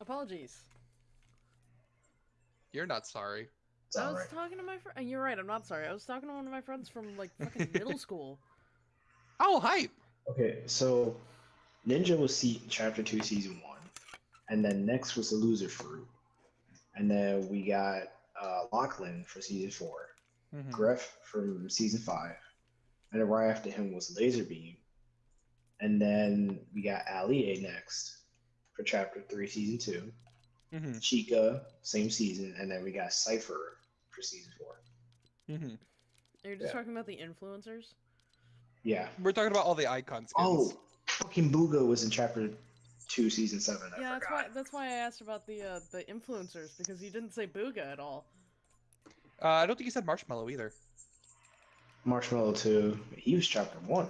Apologies. You're not sorry. It's I was alright. talking to my friend. And you're right. I'm not sorry. I was talking to one of my friends from like fucking middle school. Oh, hype! Okay, so Ninja was se- chapter two, season one, and then next was the Loser Fruit, and then we got uh, Lachlan for season four, Mhm. Griff from season five, and then right after him was Lazarbeam, and then we got Ali A next for chapter three, season two, Mhm. Chica same season, and then we got Cypher for season four. Mhm. Are you just Yeah. talking about the influencers? Yeah. We're talking about all the icons. Oh, fucking Bugha was in chapter two, season seven. I yeah, that's why. That's why I asked about the uh, the influencers because you didn't say Bugha at all. Uh, I don't think you said Marshmello either. Marshmello too. He was chapter one.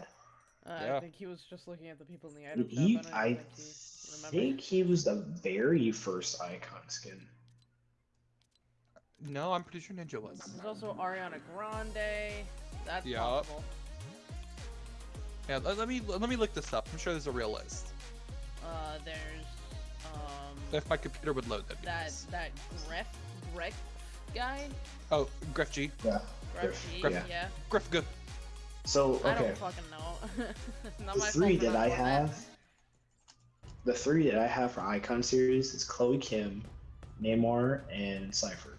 Uh, Yeah. I think he was just looking at the people in the item shop. He, I, don't I think he remembered. think he was the very first icon skin. No, I'm pretty sure Ninja was. There's also Ariana Grande. That's Yup. possible. Yeah, let, let me let me look this up. I'm sure there's a real list. Uh, there's um If my computer would load, that'd that nice. that Gref Greg guy. Oh, Griff G. Yeah. Gref Griff, G, Griff. yeah. Griff G. So okay. I okay, don't fucking know. Not the my three fault that I have. that. The three that I have for icon series is Chloe Kim, Neymar, and Cypher.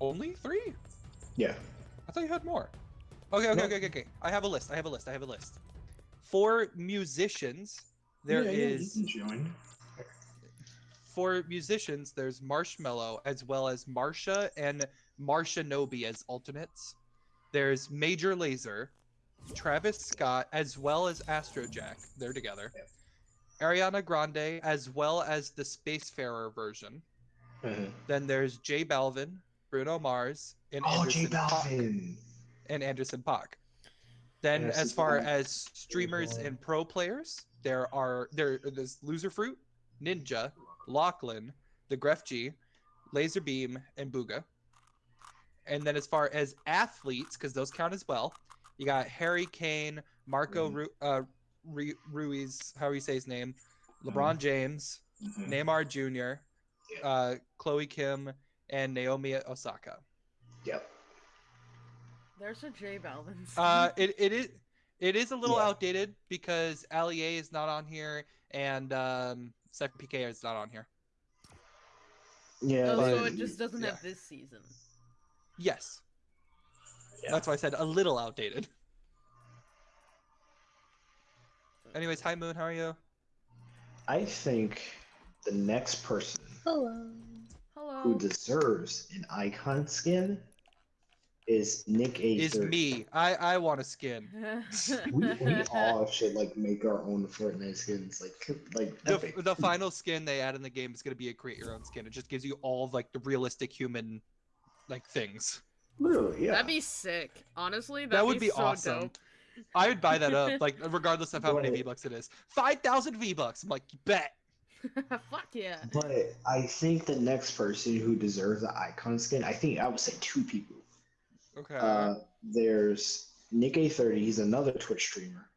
Only three? Yeah. I thought you had more. Okay, okay, No. okay, okay, okay. I have a list. I have a list. I have a list. For musicians, there yeah, is Yeah, you can join. for musicians, there's Marshmello as well as Marsha and Marsha Nobi as alternates. There's Major Lazer, Travis Scott, as well as Astrojack. They're together. Ariana Grande, as well as the Spacefarer version. Mhm. Then there's J Balvin, Bruno Mars, and Oh, Anderson J. Balvin. and Anderson Paak. Then, Yes, as far as streamers and pro players, there are there there's Loser Fruit, Ninja, Lachlan, the Gref G, Lazarbeam, and Bugha. And then, as far as athletes, because those count as well, you got Harry Kane, Marco Mhm. Ru- uh, Ru- Ruiz, how do you say his name, LeBron James, Mhm. Neymar Jr., Yeah. uh, Chloe Kim, and Naomi Osaka. Yep. There's a J Balvin. Uh, it, it is it is a little Yeah. outdated because Ali A is not on here and um, Cypher PK is not on here. Yeah. oh, so it just doesn't yeah. have this season. Yes, Yeah. that's why I said a little outdated. Anyways, hi Moon, how are you? I think the next person Hello. who deserves an icon skin is Nick A. Is me? I I want a skin. We, we all should like make our own Fortnite skins, like like The, epic. the final skin they add in the game is gonna be a create your own skin. It just gives you all like the realistic human like things. Literally, yeah. That'd be sick. Honestly, that'd that would be, so awesome. dope. I would buy that up, like regardless of how many V bucks it is. Five thousand V bucks. I'm like, bet. Fuck yeah. But I think the next person who deserves the icon skin, I think I would say two people. Okay. Uh, there's NickEh30, he's another Twitch streamer.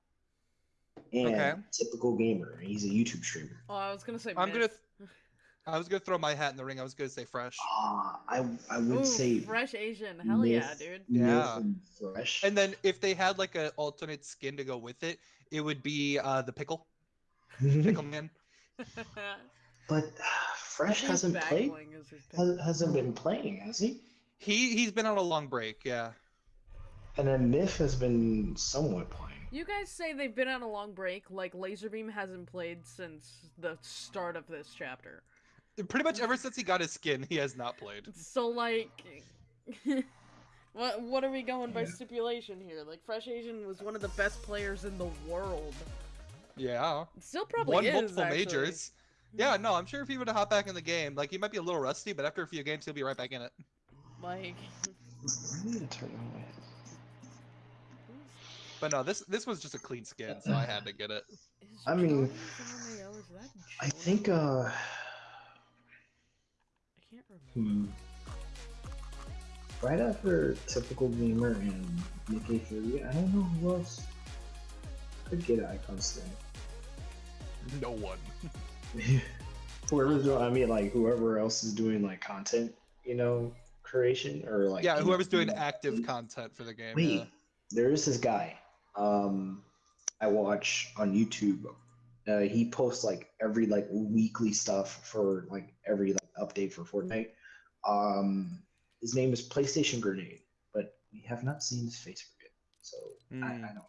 And Okay. typical gamer, he's a YouTube streamer. Oh, I was gonna say. I'm gonna Myth. I was gonna throw my hat in the ring. I was gonna say fresh. Ah, I I would Ooh, say fresh Asian. Hell yeah, dude. Yeah. and fresh. And then if they had like an alternate skin to go with it, it would be uh, the pickle, pickle man. but uh, Fresh His hasn't played. bling is his pick. has- Hasn't been playing, has he? He he's been on a long break. Yeah. And then Myth has been somewhat playing. You guys say they've been on a long break, like Lazarbeam hasn't played since the start of this chapter. Pretty much ever since he got his skin, he has not played. So like, what what are we going by stipulation here? Like, Fresh Asian was one of the best players in the world. Yeah. Still probably Won is multiple actually. majors. Yeah, no, I'm sure if he were to hop back in the game, like he might be a little rusty, but after a few games, he'll be right back in it. Like, I need to turn on my. But no, this this was just a clean skin, so I had to get it. I mean, Jordan from MAO, is that I think uh. I can't remember. Hmm. Right after typical gamer and Nick A3, I don't know who else could get an icon skin. No one. whoever's doing, I mean, like whoever else is doing like content, you know, creation or like yeah, whoever's know, doing active content for the game. Wait, yeah. there is this guy. Um, I watch on YouTube. Uh, he posts like every like weekly stuff for like every like update for Fortnite. Um, his name is PlayStation Grenade, but we have not seen his face for it, so I, I Hmm. don't know.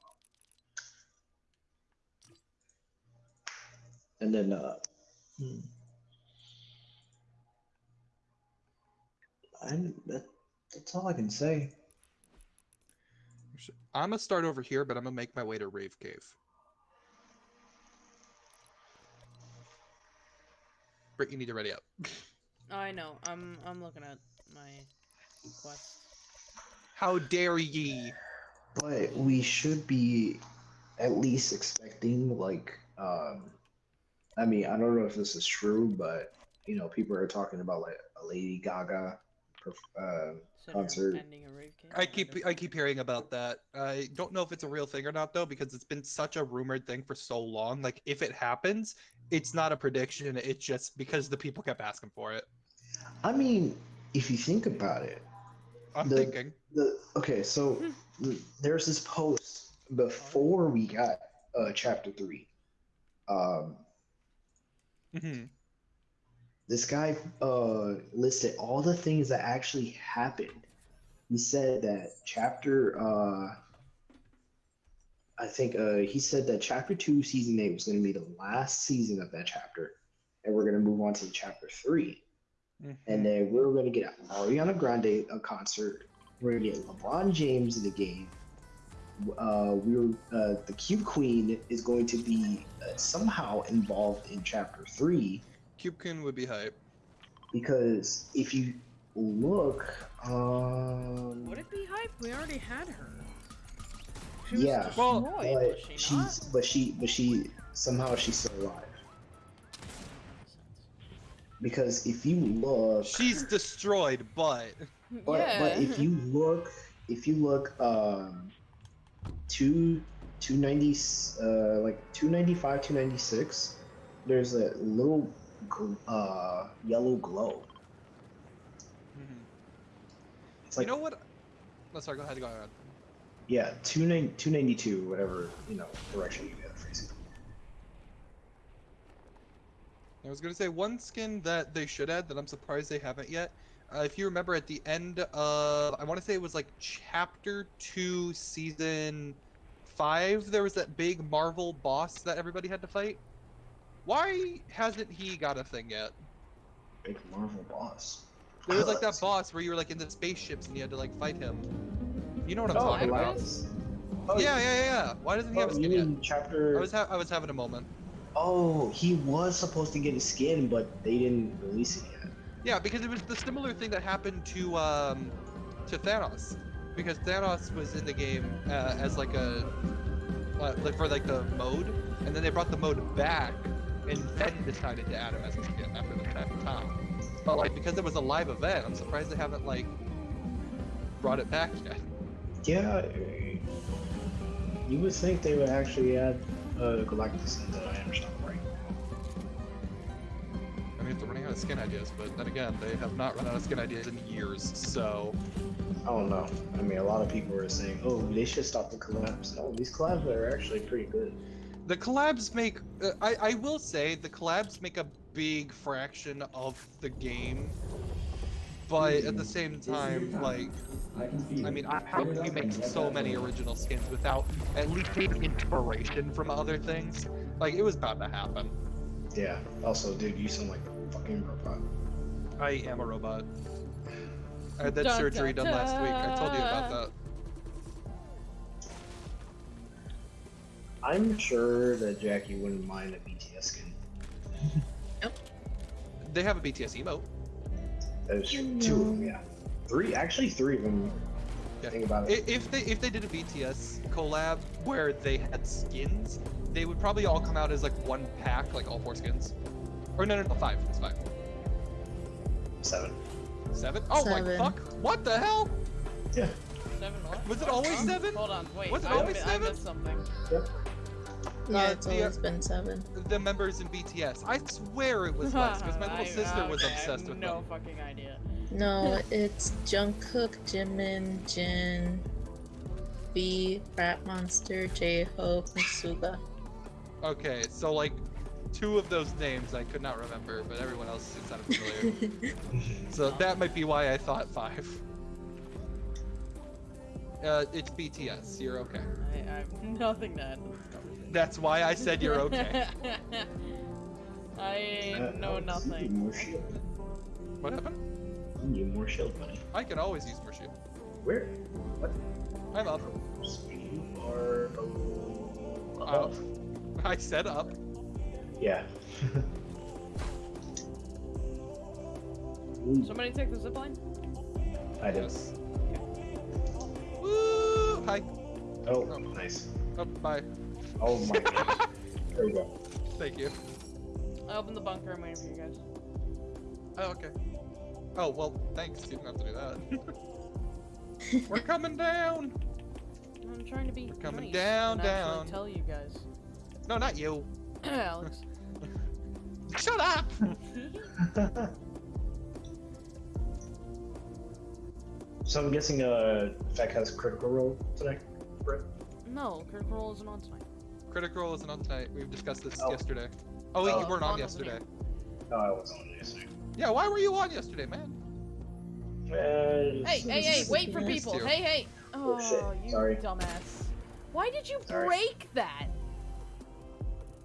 And then uh, hmm. I'm that, that's all I can say. I'm gonna start over here, but I'm gonna make my way to Rave Cave. Britt, you need to ready up. I know. I'm I'm looking at my quest. How dare ye? But we should be at least expecting like um I mean, I don't know if this is true, but you know, people are talking about like a Lady Gaga perf- uh Consider Concert. ending a rave cave. I keep I keep hearing about that. I don't know if it's a real thing or not though, because it's been such a rumored thing for so long. Like if it happens, it's not a prediction. It's just because the people kept asking for it. I mean, if you think about it, I'm The- thinking. the okay, so there's this post before we got uh chapter 3. Um Mhm. This guy uh listed all the things that actually happened. He said that chapter uh I think uh he said that chapter 2 season 8 was going to be the last season of that chapter and we're going to move on to chapter 3 Mhm. and then we're going to get Ariana Grande a concert. We're going to get LeBron James in the game. Uh, we're uh, the Cube Queen is going to be uh, somehow involved in chapter 3 Cubekin would be hype. because if you look um Would it be hype? We already had her. She was Yeah. Well, but was she she's not? but she but she somehow she's still alive because if you look She's destroyed, but but, yeah. but if you look if you look um two 290 uh like 295 296 there's a little gl- uh yellow glow it's like you know what? Oh, sorry, go ahead. Go ahead. yeah 292 whatever you know direction you get it. I was gonna say one skin that they should add that I'm surprised they haven't yet. Uh, if you remember at the end of, I want to say it was like chapter two, season five, there was that big Marvel boss that everybody had to fight. Why hasn't he got a thing yet? big marvel boss There was like that boss where you were like in the spaceships and you had to like fight him. You know what I'm oh, talking about? Galactus? Yeah, yeah, yeah, yeah. Why doesn't he have a oh, skin you yet? chapter I was ha- I was having a moment. oh he was supposed to get a skin but they didn't release it yet Yeah, because it was the similar thing that happened to um to Thanos, because Thanos was in the game uh, as like a uh, like for like the mode, and then they brought the mode back, and then decided to add him as a skin after the that time. But like because it was a live event, I'm surprised they haven't like brought it back yet. Yeah, you would think they would actually add uh, Galactus into Iron Stone, right? I mean, they're running out of skin ideas, but then again, they have not run out of skin ideas in years. So I don't know. I mean, a lot of people are saying, "Oh, they should stop the collabs." No, these collabs are actually pretty good. The collabs make. Uh, I I will say the collabs make a big fraction of the game, but at the same time, like, I mean, I- how can you make so many original skins without at least taking inspiration from other things? Like, it was bound to happen. Yeah. Also, dude, you sound like a fucking robot. I am a robot. I had that Dun, surgery dun, done last week. I told you about that. I'm sure that Jackie wouldn't mind a BTS skin. Yep. They have a BTS emote. There's two of them, yeah. Three, actually, three of them. Yeah. Think about it. If they if they did a BTS collab where they had skins, they would probably all come out as like one pack, like all four skins. Or no, no, no, five. It's five. Seven. Seven? Oh my Seven. fuck! What the hell? Yeah. Seven what? Was it always seven? Hold on, wait. Was it I always mi- seven? I missed something. Yep. Yeah, Uh, it's the- always been seven. The members in BTS. I swear it was less because my little I- sister was okay, I have obsessed with no them. fucking idea. No, it's Jungkook, Jimin, Jin, V, Rap Monster, J Hope, and Suga. Okay, so like two of those names I could not remember, but everyone else it sounded familiar. so that might be why I thought five. Uh, it's BTS. You're okay. I, I have nothing to add. That's why I said you're okay. I Uh, know Alex, nothing. More shield. what happened? You need more shield money. I can always use more shield. Where? What? I'm up. You are oh, Uh. I said up. Yeah. Somebody take the zipline? I did. Yes. Woo! Hi. Oh, Oh. nice. Oh, bye. Oh my goodness. There we go. Thank you. I opened the bunker. I'm waiting for you guys. Oh, okay. Oh, well, thanks. You didn't have to do that. We're coming down. I'm trying to be We're coming nice down, and actually down. tell you guys. No, not you. Alex. Shut up. so I'm guessing uh Feck has critical role today. Brett? no, Critical Role isn't on tonight. Critical Role isn't on tonight. We've discussed this Oh. yesterday. Oh, wait, Oh, you weren't on Vaughn yesterday. No, I wasn't on yesterday. Yeah, why were you on yesterday, man? Uh, Hey, hey, hey, wait for people. Hey, hey. Oh, Oh, shit. you Sorry. dumbass. Why did you Sorry. break that?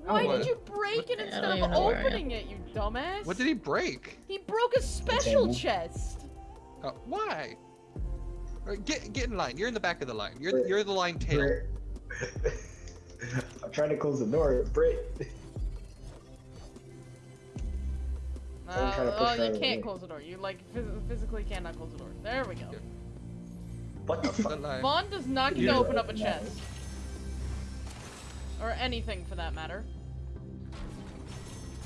Oh, Why what? did you break it I instead of even know where I am. opening it, you dumbass? What did he break? He broke a special table. chest. Uh, why? Get get in line. You're in the back of the line. You're you're the line tail. Brett. I'm trying to close the door, Britt. Uh, trying to push oh, you out of the can't way. close the door. You like phys- physically cannot close the door. There we go. Yeah. What the The fuck? Vaughn does not get to know open up a chest. Or anything for that matter.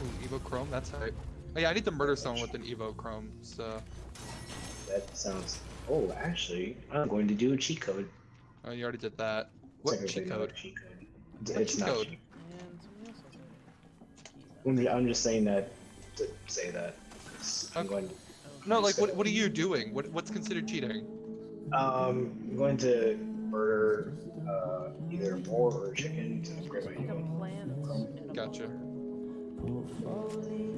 Ooh, Evo Chrome. That's hype. Oh, yeah, I need to murder someone with an Evo Chrome. So, That sounds. Oh, actually, I'm going to do a cheat code. oh, you already did that. What cheat code? cheat code. It's, What it's cheat not. code? And somebody else has it. I'm, just saying that to say that. I'm Okay. going. To, No, like what what are you doing? What what's considered cheating? um, I'm going to murder uh, either a boar or a chicken to upgrade my Pick up ego. plants and a Gotcha.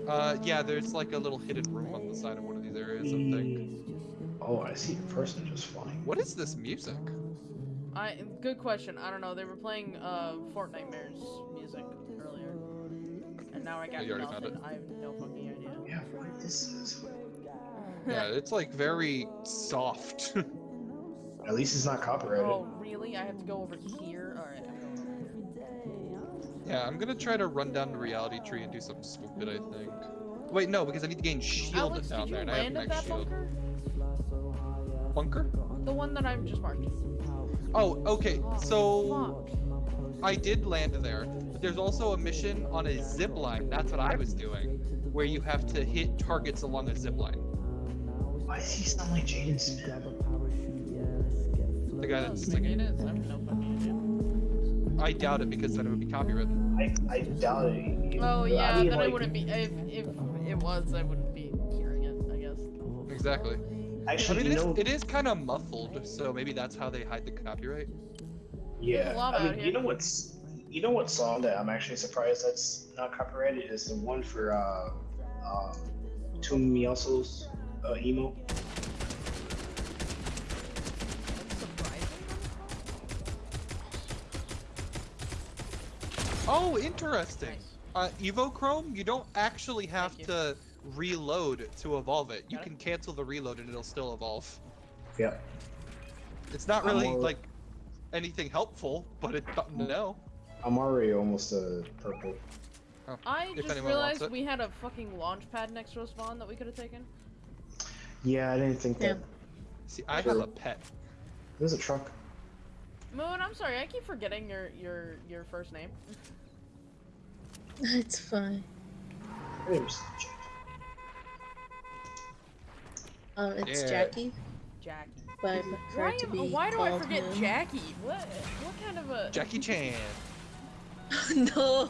Uh, yeah, there's like a little hidden room on the side of one of these areas. I think. Oh, I see a person just flying. What is this music? I good question. I don't know. They were playing uh Fortnitemares music earlier, and now I got you already found nothing. I have no fucking idea. Yeah, what this is. Yeah, it's like very soft. At least it's not copyrighted. oh really? I have to go over here. All right. I'm going over here. yeah, I'm gonna try to run down the reality tree and do something stupid. I think. Wait, no, because I need to gain shield Alex, down there, and I have land at max shield. bunker? Bunker? The one that I've just marked. Oh, okay. Oh, So fuck. I did land there, but there's also a mission on a zip line. That's what I was doing, where you have to hit targets along a zip line. Why does he sound like Jaden Smith? The guy that's singing. it is. I have no fucking idea. I doubt it because then it would be copyrighted. I, I doubt it. Oh I yeah, mean, then I wouldn't be. If if it was, I wouldn't be hearing it. I guess. Exactly. I Actually, mean, it you is, know, it is kind of muffled, so maybe that's how they hide the copyright. yeah. There's a lot I mean, you know what's, you know what song that I'm actually surprised that's not copyrighted is the one for uh, uh, Tumiaso's uh, emo. Oh, interesting. Nice. Uh, Evo Chrome, you don't actually have to reload to evolve it. You can cancel the reload and it'll still evolve. Yep. It's not really more- like anything helpful, but it's something to. I'm already almost a purple. Oh, I If just realized we had a fucking launch pad next to us, Vaughn, that we could have taken. Yeah, I didn't think that. See, I have a pet. There's a truck. Moon, I'm sorry, I keep forgetting your your your first name. It's fine. There's Um, it's Yeah. Jackie, Jackie. but I prefer Why to am, be why do I forget Moon. Jackie? What what kind of a Jackie Chan. no.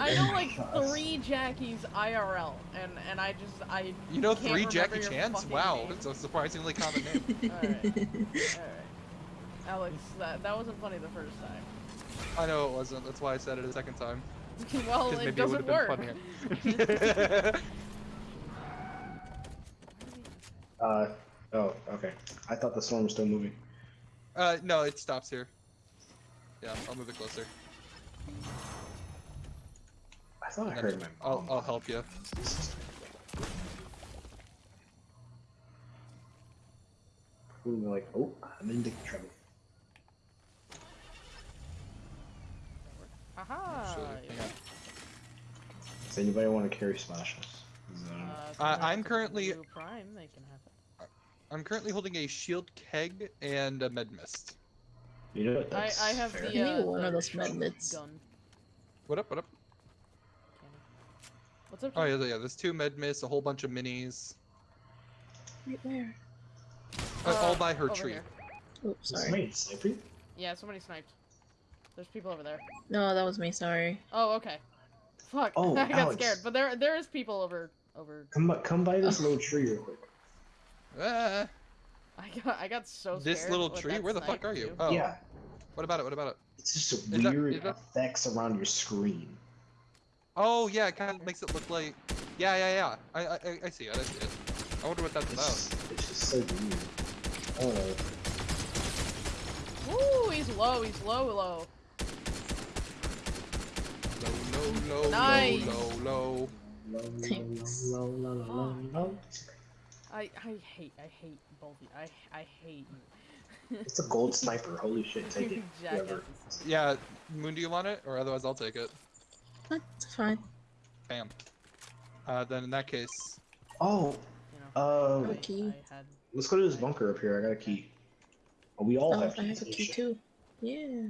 I know like three Jackies IRL, and and I just I. You know can't three Jackie Chans? Wow, name. it's a surprisingly common name. Alright. Alright. Alex, that that wasn't funny the first time. I know it wasn't. That's why I said it a second time. well, it doesn't would have work. Been funnier. Uh, oh, okay. I thought the storm was still moving. uh, no, it stops here. Yeah, I'll move it closer. I thought I And heard my I'll. I'll help you. Ooh, like, oh, I'm in big trouble. Haha. Actually, yeah. Does anybody want to carry splashes? Uh, if they I'm currently- Prime, they can have it. I'm currently holding a shield keg and a med mist. you know what? I, That's I have fair. the. I Uh, one the of those med mists. Gun. What up? What up? What's up? Oh yeah, yeah. There's two med mists, a whole bunch of minis, Right there. uh, all by her tree. here. Oops, Is sorry. somebody sniping? Yeah, somebody sniped. There's people over there. No, that was me. Sorry. Oh, okay. Fuck. Oh, I got Alex. scared, but there there is people over over. Come, by- come by this little tree real quick. Ah, I got I got so this little tree. Where the fuck are you? Oh, Yeah, what about it? What about it? it's just Is that- weird is that- effects around your screen. Oh yeah, it kind of makes it look like. Yeah, yeah, yeah. I, I, I- I see it. I see it. I wonder what that's It's about. it's just so weird. Oh, Woo, he's low. He's low, low. Low, low, low, Nice. low, low, low. Low, low, Thanks. low, low, low, low, low. I I hate I hate both of you. I I hate you. It's a gold sniper. Holy shit, take it. Whoever. Yeah, Moon, do you want it? Or otherwise, I'll take it. That's fine. Bam. Uh, then in that case, Oh, You know. uh, I, key. I had let's go to this bunker up here. I got a key. Oh, we all Oh, have I keys. have a key too. Yeah.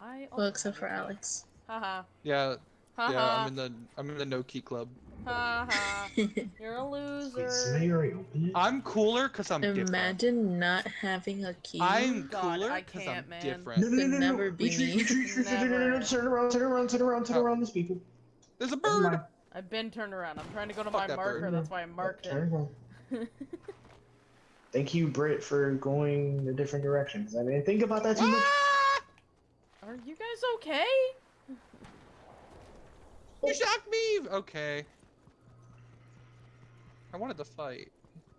I Well, except for had a key. Alex. Haha. yeah, Haha. Yeah, I'm in the I'm in the no key club. Haha. You're a loser. somebody already opened it? I'm cooler because I'm different. Imagine not having a key. I'm God, cooler because I'm man. different. No, no, no, no, no. never be Retreat, retreat, Turn around, turn around, turn around, turn around, there's people. There's a bird. I've been turned around. I'm trying to go to Fuck my that marker. bird. That's why I marked Turn it. Thank you, Britt, for going a different direction. 'cause I didn't think about that too much. Ah! Are you guys okay? You shocked me. Okay. I wanted to fight.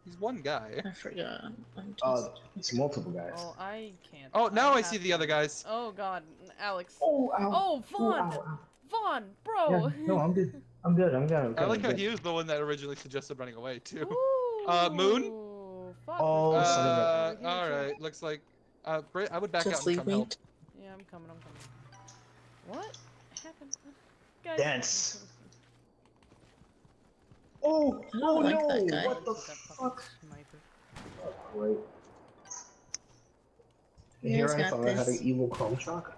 He's one guy. I forgot. I'm just. Uh, it's multiple guys. Oh, I can't. Oh, now I have see the other guys. Oh God, Alex. Oh, ow. Oh, Oh, Vaughn. ow, ow. Vaughn, Yeah, bro. no, I'm good. I'm good. I'm good. I'm good. I like how he was the one that originally suggested running away too. Ooh, Uh, Moon? Fuck, Oh, there's son of a- Uh, over here, all too. right. Looks like. Uh, Britt, I would back out just and leave come me. help. Yeah, I'm coming. I'm coming. What happened? Guys. Dance. Oh, I oh like no! What the fuck? sniper. Oh, great. You Here I got thought I had an evil chrome shotgun.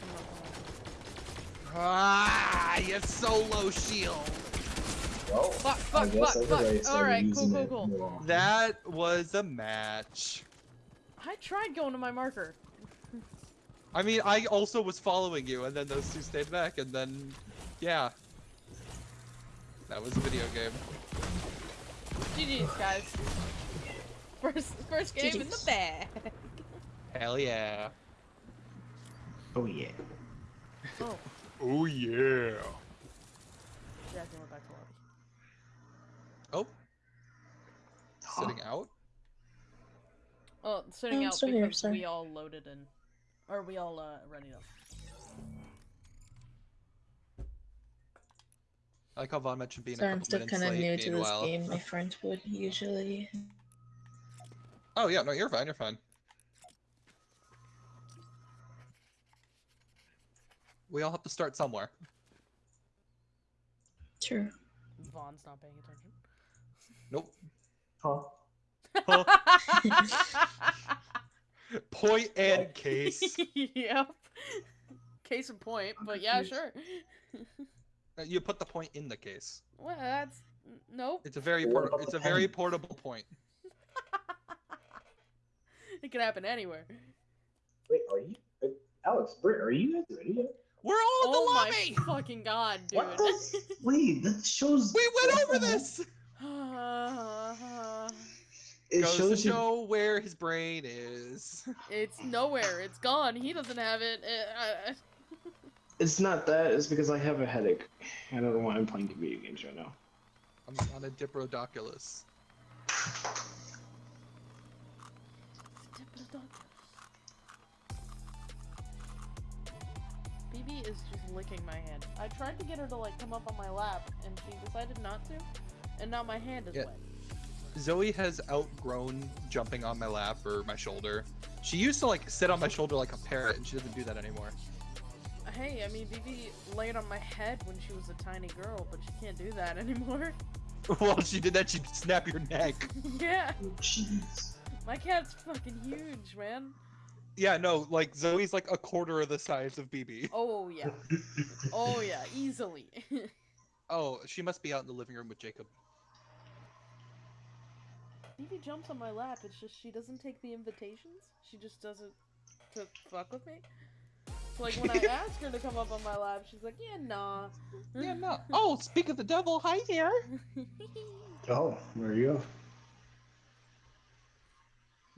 Come on, come on. Ah, you have solo shield. Well, Fuck, I fuck, fuck, fuck. Alright, cool, cool, cool. That was a match. I tried going to my marker. I mean, I also was following you, and then those two stayed back, and then, yeah. That was a video game. GG's, guys. First, first game in the GGs. bag. Hell yeah. Oh yeah. Oh, Oh yeah. yeah, I went back to lobby. Oh, Huh. sitting out. Oh, sitting I'm out still here, because we all loaded in, or we all uh, ready up. I like how Vaughn mentioned being Sorry, I'm still minutes kind of late. new to this meanwhile- game. My friends would usually. Oh yeah, no, you're fine. You're fine. We all have to start somewhere. True. Vaughn's not paying attention. Nope. Huh? Point and case. yep. Case in point, but yeah, sure. Uh, you put the point in the case. Well, that's nope. It's a very What port- It's the a very portable point. It can happen anywhere. Wait, are you? uh, Alex, Britt, are you guys ready yet? We're all in Oh the my lobby. fucking god, dude. What the? Wait, that shows. We went what over the heck? this. It Goes to shows you. show where his brain is. it's nowhere. It's gone. He doesn't have it. Uh, uh, It's not that. It's because I have a headache. I don't know why I'm playing video games right now. I'm on a Diplodocus. BB is just licking my hand. I tried to get her to like come up on my lap, and she decided not to, and now my hand is Yeah. wet. Zoe has outgrown jumping on my lap or my shoulder. She used to like sit on my shoulder like a parrot, and she doesn't do that anymore. Hey, I mean, BB laid on my head when she was a tiny girl, but she can't do that anymore. While she did that, she'd snap your neck. yeah, oh, Jeez. my cat's fucking huge, man. Yeah, no, like Zoe's like a quarter of the size of BB. Oh yeah, oh yeah, easily. Oh, she must be out in the living room with Jacob. BB jumps on my lap. It's just she doesn't take the invitations. She just doesn't to fuck with me. So, like when I ask her to come up on my lap, she's like, "Yeah, nah." Yeah, no. Oh, speak of the devil, hi there. Oh, there you go.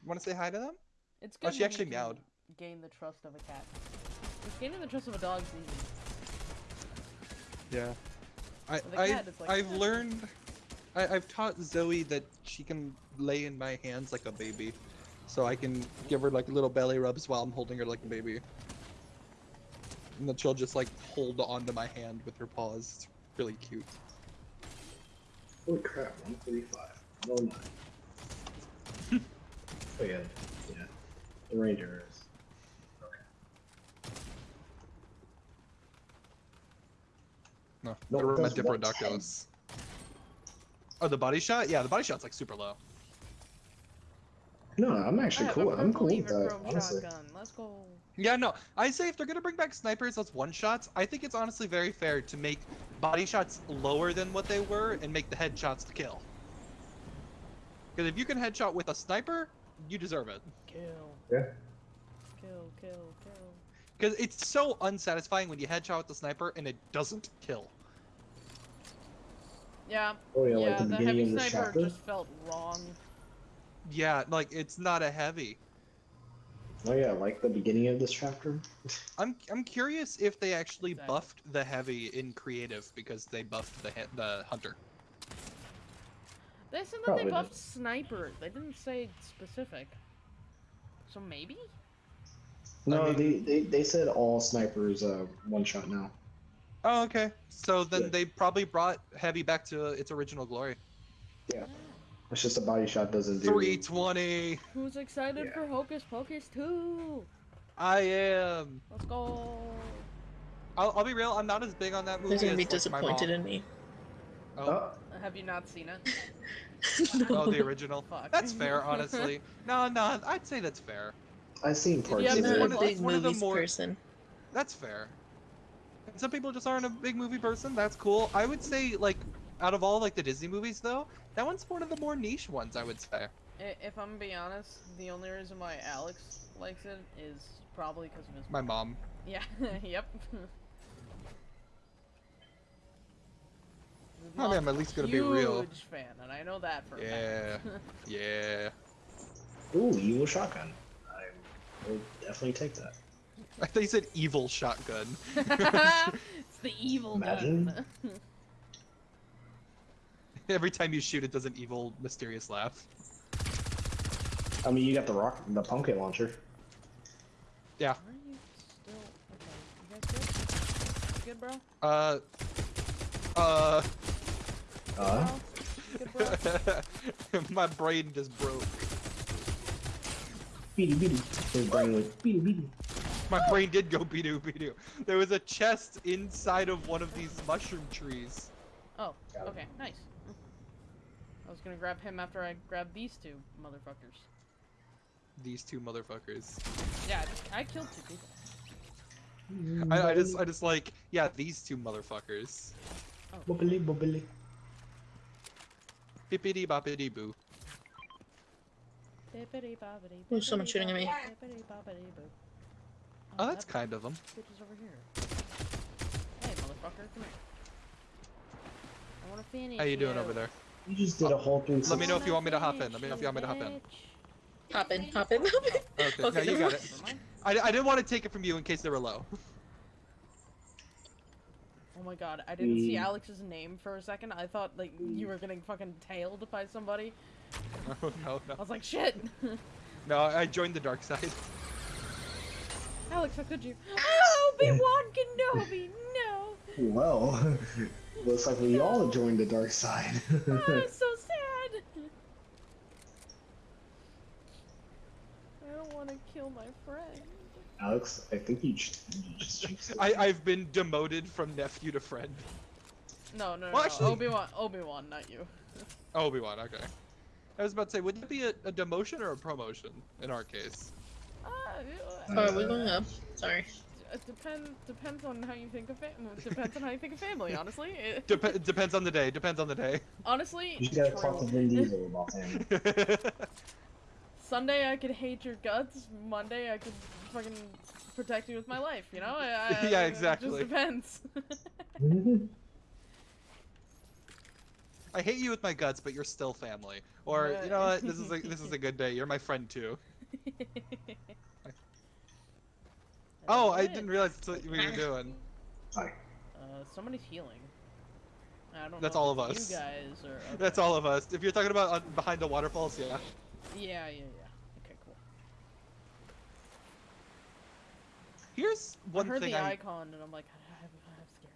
Want to say hi to them? It's oh, good. Oh, she actually you meowed. Gain the trust of a cat. It's gaining the trust of a dog is easy. Yeah. I, With a I've, cat, it's like, I've "Yeah." learned, I, I've taught Zoe that she can lay in my hands like a baby. So I can give her like little belly rubs while I'm holding her like a baby. And then she'll just like hold onto my hand with her paws. It's really cute. Holy crap, 135. 109. oh, yeah. Yeah. The Ranger is. Okay. No, No, I it wrote my does 110. Diplodocus. Oh, the body shot? Yeah, the body shot's like super low. No, I'm actually cool. I'm cool with that, honestly. shotgun. Let's go. Yeah, no. I say if they're gonna bring back snipers as one shots, I think it's honestly very fair to make body shots lower than what they were and make the headshots to kill. Because if you can headshot with a sniper, you deserve it. Kill. Yeah. Kill. Kill. Kill. Because it's so unsatisfying when you headshot with the sniper and it doesn't kill. Yeah. Oh, yeah, Yeah. like the, the beginning heavy of this sniper chapter. just felt wrong. Yeah, like it's not a heavy. Oh, yeah, like the beginning of this chapter. I'm I'm curious if they actually Exactly. buffed the heavy in creative because they buffed the the hunter. They said that Probably they did. buffed sniper. They didn't say specific. So maybe. No, mean- they, they they said all snipers uh one shot now. Oh, okay. So then Yeah. they probably brought heavy back to its original glory. It's just a body shot doesn't do. 320. Who's excited Yeah. for Hocus Pocus 2? I am. Let's go. I'll, I'll be real. I'm not as big on that movie. They're gonna as, be like, my disappointed in me. Oh, Oh, Have you not seen it? oh, the original. Fuck. That's fair, honestly. No, no, I'd say that's fair. I've seen parts have of I'm it. not one a big it's one of the movies more- person. That's fair. Some people just aren't a big movie person. That's cool. I would say, like, out of all like the Disney movies, though, that one's one of the more niche ones. I would say. If I'm gonna be honest, the only reason why Alex likes it is probably because of his. My mom. Yeah. yep. His Oh, man, I'm at least gonna be real. huge fan, and I know that for a Yeah. fact. Yeah. Ooh, evil shotgun. I will definitely take that. I thought you said evil shotgun. it's the evil Imagine. gun. Every time you shoot, it does an evil, mysterious laugh. I mean, you got the rock, the pumpkin launcher. Yeah. Are you still? Okay, you guys good? You good, bro? Uh. Uh. Uh, Good, bro? My brain just broke. beady beady. His brain went beady beady. My brain did go be-doo be-doo. There was a chest inside of one of these mushroom trees. Oh, okay, nice. I was gonna grab him after I grabbed these two motherfuckers. These two motherfuckers. Yeah, I, just, I killed two people. I, I just, I just like, yeah, these two motherfuckers. Oh. Bubbly bubbly. Bippity boppity boo. Bippity boppity Ooh, someone's shooting at me. bippity. Oh, that's that kind of them. Bitch is over here. Hey, motherfucker, come here. I want to finish How you doing over there? You just did a whole three. Let me know if you want me to hop in. Let me know if you want me to hop in. bitch. Hop in, hop in, hop in. Okay, Okay, no, you got it. I, I didn't want to take it from you in case they were low. Oh my god, I didn't see Mm. Alex's name for a second. I thought like you were getting fucking tailed by somebody. no, no, I was like, shit. No, I joined the dark side. Alex, how could you? Oh, Obi Wan Kenobi, no. Well, looks like we all joined the dark side. Oh, I'm so sad. I don't want to kill my friend. Alex, I think you just, you just. I, I've been demoted from nephew to friend. No, no, no. Well, no. actually- Obi Wan, Obi Wan, not you. Obi Wan, okay. I was about to say, would it be a, a demotion or a promotion in our case? Uh, Oh, are we going up? Sorry. Uh, it depends. Depends on how you think of it. Depends on how you think of family. Honestly, it, Dep- depends on the day. Depends on the day. honestly, You just gotta talk to Vin Diesel about family. Sunday I could hate your guts. Monday I could fucking protect you with my life. You know? I, I- Yeah, It exactly. just depends. I hate you with my guts, but you're still family. Or you know what? This is a this is a good day. You're my friend too. Oh, I didn't realize that's what we were doing. Sorry. Uh, somebody's healing. I don't That's know all of us. You guys or That's all of us. If you're talking about uh, behind the waterfalls, yeah. Yeah, yeah, yeah. Okay, cool. Here's one I heard thing the I icon and I'm like, I'm, I'm scared.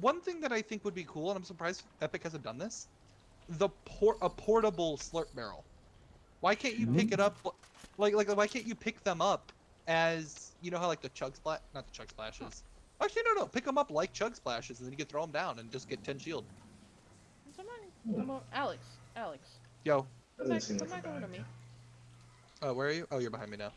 one thing that I think would be cool, and I'm surprised Epic hasn't done this. The port a portable slurp barrel. Why can't you pick it up? Like like why can't you pick them up as you know how like the chug splash not the chug splashes. Actually no no pick them up like chug splashes and then you can throw them down and just get 10 shield. Somebody, come on, Alex, Alex, Yo, come back, come back over to me. uh, where are you? Oh, you're behind me now.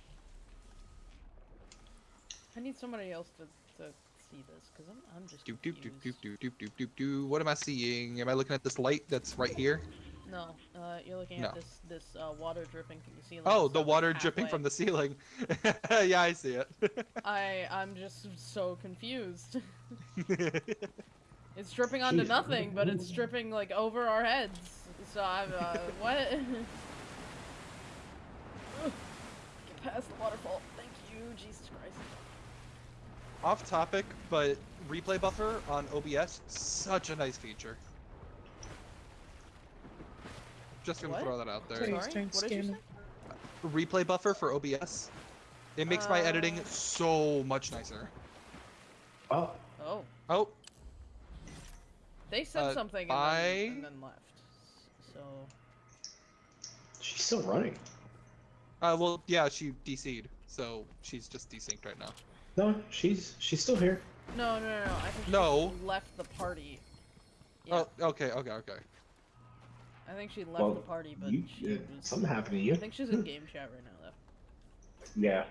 I need somebody else to, to see this because I'm, I'm just Doop doop doop doop doop doop doop doop. What am I seeing? Am I looking at this light that's right here? No, uh, you're looking No. at this this uh, water dripping from the ceiling. Oh, the like, water dripping from the ceiling. yeah, I see it. I I'm just so confused. It's dripping onto nothing, but it's dripping like over our heads. So I'm uh, what? Get past the waterfall. Thank you, Jesus Christ. Off topic, but replay buffer on OBS, such a nice feature. Just gonna What? throw that out there. Sorry. Sorry, starting to what did you say? Replay buffer for OBS. It makes my editing Uh. so much nicer. Oh, Oh, Oh, they said Uh, something and bye. then, and then left. So she's still running. uh, well, yeah, she DC'd, so she's just desynced right now. No, she's she's still here. no, no, no, no. I think she No. left the party. Yeah, Oh, okay, okay, okay. I think she left Well, the party, but you, she uh, was. something happened to you. I think she's in game chat right now, though. Yeah.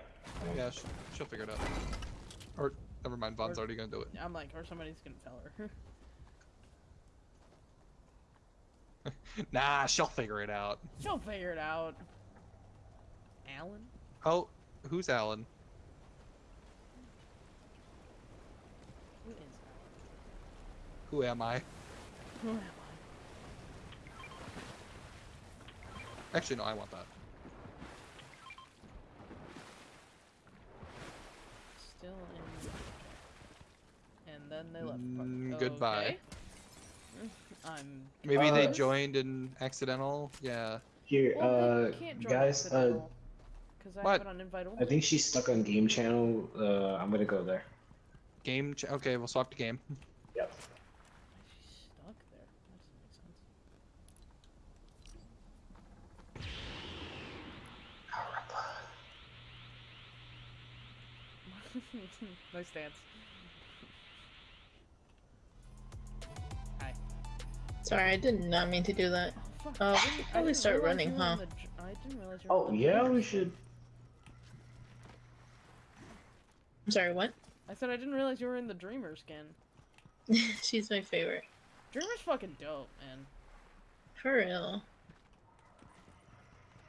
Yeah, she, she'll figure it out. Or never mind, Vaughn's Or- already gonna do it. I'm like, or somebody's gonna tell her. Nah, she'll figure it out. She'll figure it out. Alan? Oh, who's Alan? Who is Who am I? Alan? Who am I? Actually, no, I want that. Still in. And then they left. the party. Mm, goodbye. Okay. I'm. Maybe they Uh, joined in accidental. Yeah. Here, Well, uh, they can't join guys. Uh, Because I what? have it on. I think she's stuck on game channel. Uh, I'm gonna go there. Game. Ch- okay, we'll swap to game. Yep. She's stuck there. That doesn't make sense. nice dance. Hi. Sorry, I did not mean to do that. Oh, I we should probably start running, you were in huh? the I didn't realize you were Oh yeah, we should. I'm sorry, what? I said I didn't realize you were in the Dreamer skin. She's my favorite. Dreamer's fucking dope, man. For real.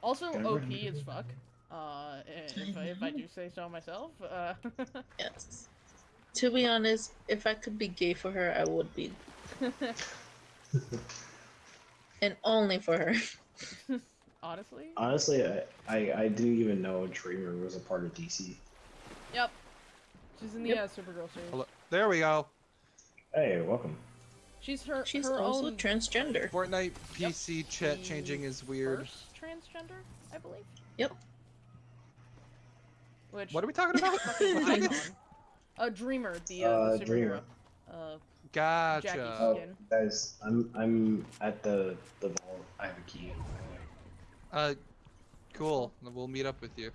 Also OP run- as fuck. Uh, if I, if I do say so myself. Uh, Yes. To be honest, if I could be gay for her, I would be, and only for her. honestly. Honestly, I, I I didn't even know Dreamer was a part of DC. Yep. She's in the Yep. uh, Supergirl series. Hello- There we go. Hey, welcome. She's her. She's her also own transgender. Fortnite Yep. PC chat changing is weird. First transgender, I believe. Yep. Which What are we talking about? A dreamer, the uh, Uh, the superhero. Dreamer. Uh, Gotcha. Jackie Uh, guys, I'm I'm at the the vault. I have a key. Uh, cool. We'll meet up with you.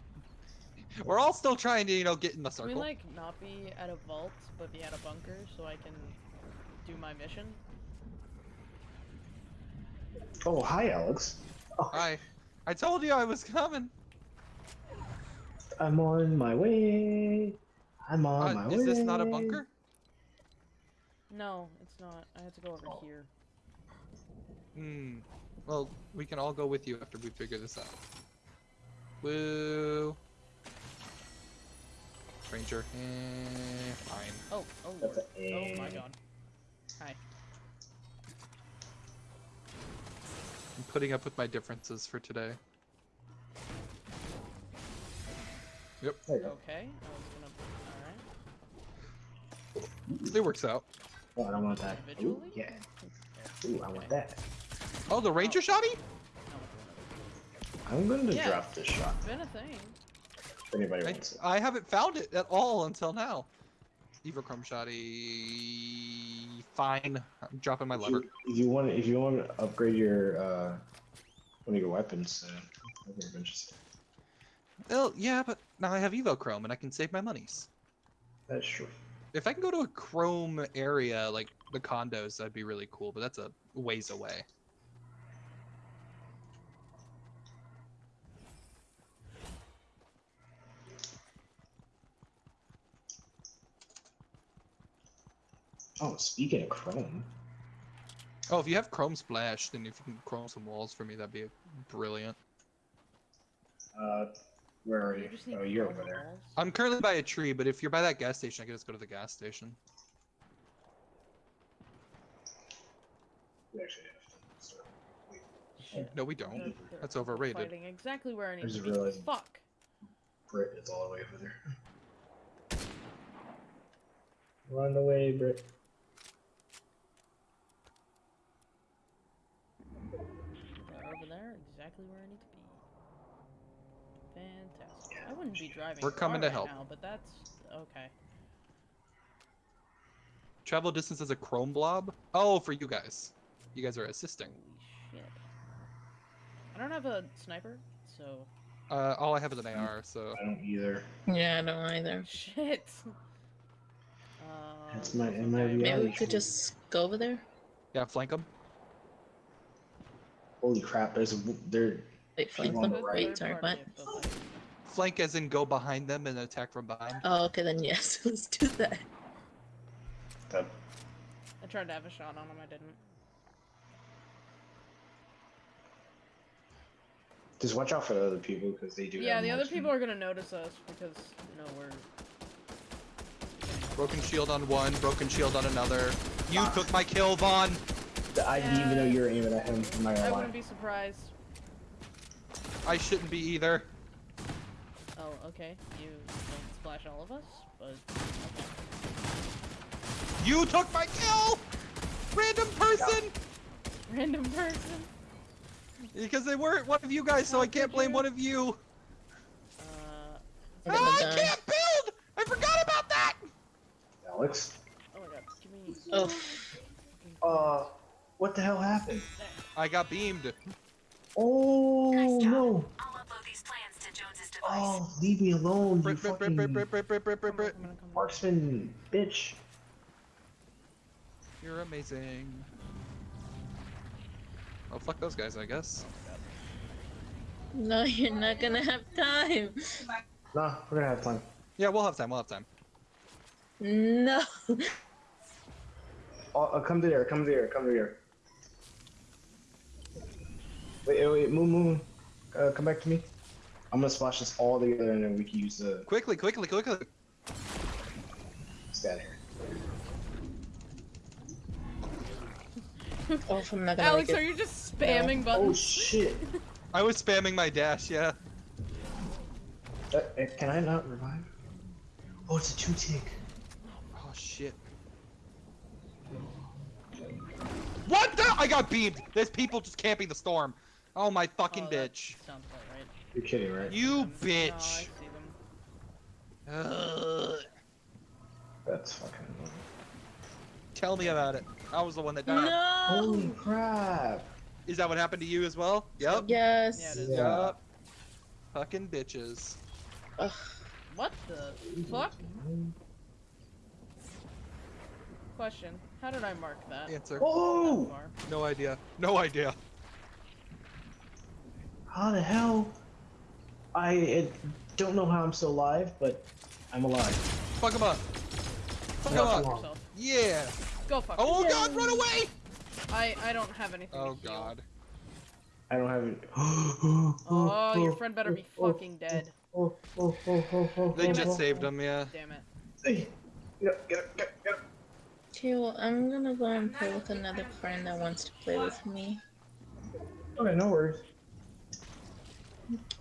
We're all still trying to, you know, get in the circle. Can we circle. like not be at a vault, but be at a bunker so I can do my mission? Oh, hi, Alex. Oh, Hi. I told you I was coming. I'm on my way. I'm on Uh, my way. is this not a bunker? No, it's not. I have to go over Oh. here. Hmm. Well, we can all go with you after we figure this out. Woo. Stranger. Eh, fine. Oh, oh That's lord. a Oh my god. Hi. I'm putting up with my differences for today. Yep, There you go. Okay. I was gonna. Alright. it works out. Oh, I don't want that. Ooh, yeah. Ooh, I want that. Oh, the ranger shotty? I'm going to Yeah. drop this shot. It's been a thing. If anybody I, wants it. I haven't found it at all until now. Evochrome shotty. Fine. I'm dropping my If lever. you, if you want, if you want to upgrade your uh, one of your weapons, uh, I've been interested. Well, yeah, but now I have Evochrome and I can save my monies. That's true. If I can go to a chrome area like the condos, that'd be really cool, but that's a ways away. Oh, speaking of Chrome, Oh, if you have Chrome Splash, then if you can chrome some walls for me, that'd be brilliant. uh, where oh, are You you? Oh, you're over there. I'm currently by a tree, but if you're by that gas station, I can just go to the gas station. We actually have to start. Shit. No, we don't. They're- they're That's overrated. Fighting exactly where I need I to be. realized- Fuck. Brit is all the way over there. Run away, Brit. Over there, exactly where I need to be. Fantastic. I wouldn't be driving. We're coming to right help. Now, but that's okay. Travel distance as a Chrome blob? Oh, for you guys. You guys are assisting. Holy shit. I don't have a sniper, so Uh, all I have is an AR, so I don't either. Yeah, I don't either. shit. Uh, That's my- okay. my Maybe we could true. just go over there. yeah, flank them. Holy crap! There's a w- there. Wait, flank on them. the right. Wait, sorry, what? Flank as in go behind them and attack from behind. Oh, okay, then yes, let's do that. The, I tried to have a shot on him, I didn't. just watch out for the other people because they do. Yeah, the other people are gonna notice us because you know we're. Broken shield on one, broken shield on another. You Ah. took my kill, Vaughn! I didn't even know you were aiming at him. I'm not I gonna lie. wouldn't be surprised. I shouldn't be either. Oh, okay. You don't splash all of us, but okay. You took my kill! Random person! Random person. Because they weren't one of you guys, so How I can't blame you? one of you. Uh, I'm Ah, I can't build! I forgot about that! Alex. oh my god, give me. Oh, Uh, what the hell happened? I got beamed. Oh Nice job. no! Oh, leave me alone, you Brit, brit, brit, fucking brit, marksman bitch. You're amazing. Oh, fuck those guys, I guess. no, you're not gonna have time. Nah, we're gonna have time. Yeah, we'll have time, we'll have time. No. Oh, uh, come to there, come to there, come to there. Wait, wait, wait, move, move, move. Uh, come back to me. I'm gonna splash this all together and then we can use the Quickly, quickly, quickly. stat here. Oh, if I'm not gonna Alex, make are you just spamming Oh buttons? Oh shit! I was spamming my dash, yeah. Uh, uh, can I not revive? Oh, it's a two tick. Oh shit. What the? I got beamed. There's people just camping the storm. Oh my fucking Oh, that bitch. Sounds about right. You're kidding, right? You bitch. see them. Ugh. That's fucking annoying. Tell me about it. I was the one that died. Holy crap! Is that what happened to you as well? Yep. Yes. Yeah. Yeah. Yep. Fucking bitches. Ugh. What the fuck? Question. How did I mark that? Answer. Oh! No idea. No idea. How the hell? I uh, don't know how I'm still alive, but I'm alive. Fuck him up. Fuck him up. Yourself. Yeah. Go fuck Oh yourself. god, run away! I I don't have anything. Oh to heal. god. I don't have it. Oh, oh, your friend better be fucking dead. Oh, oh, oh, oh, oh, They oh, just oh, saved oh. him, yeah. Damn it. Hey, Get up, get up, get up, get up. Okay, well, I'm gonna go and play with another friend that wants to play with me. Okay, no worries.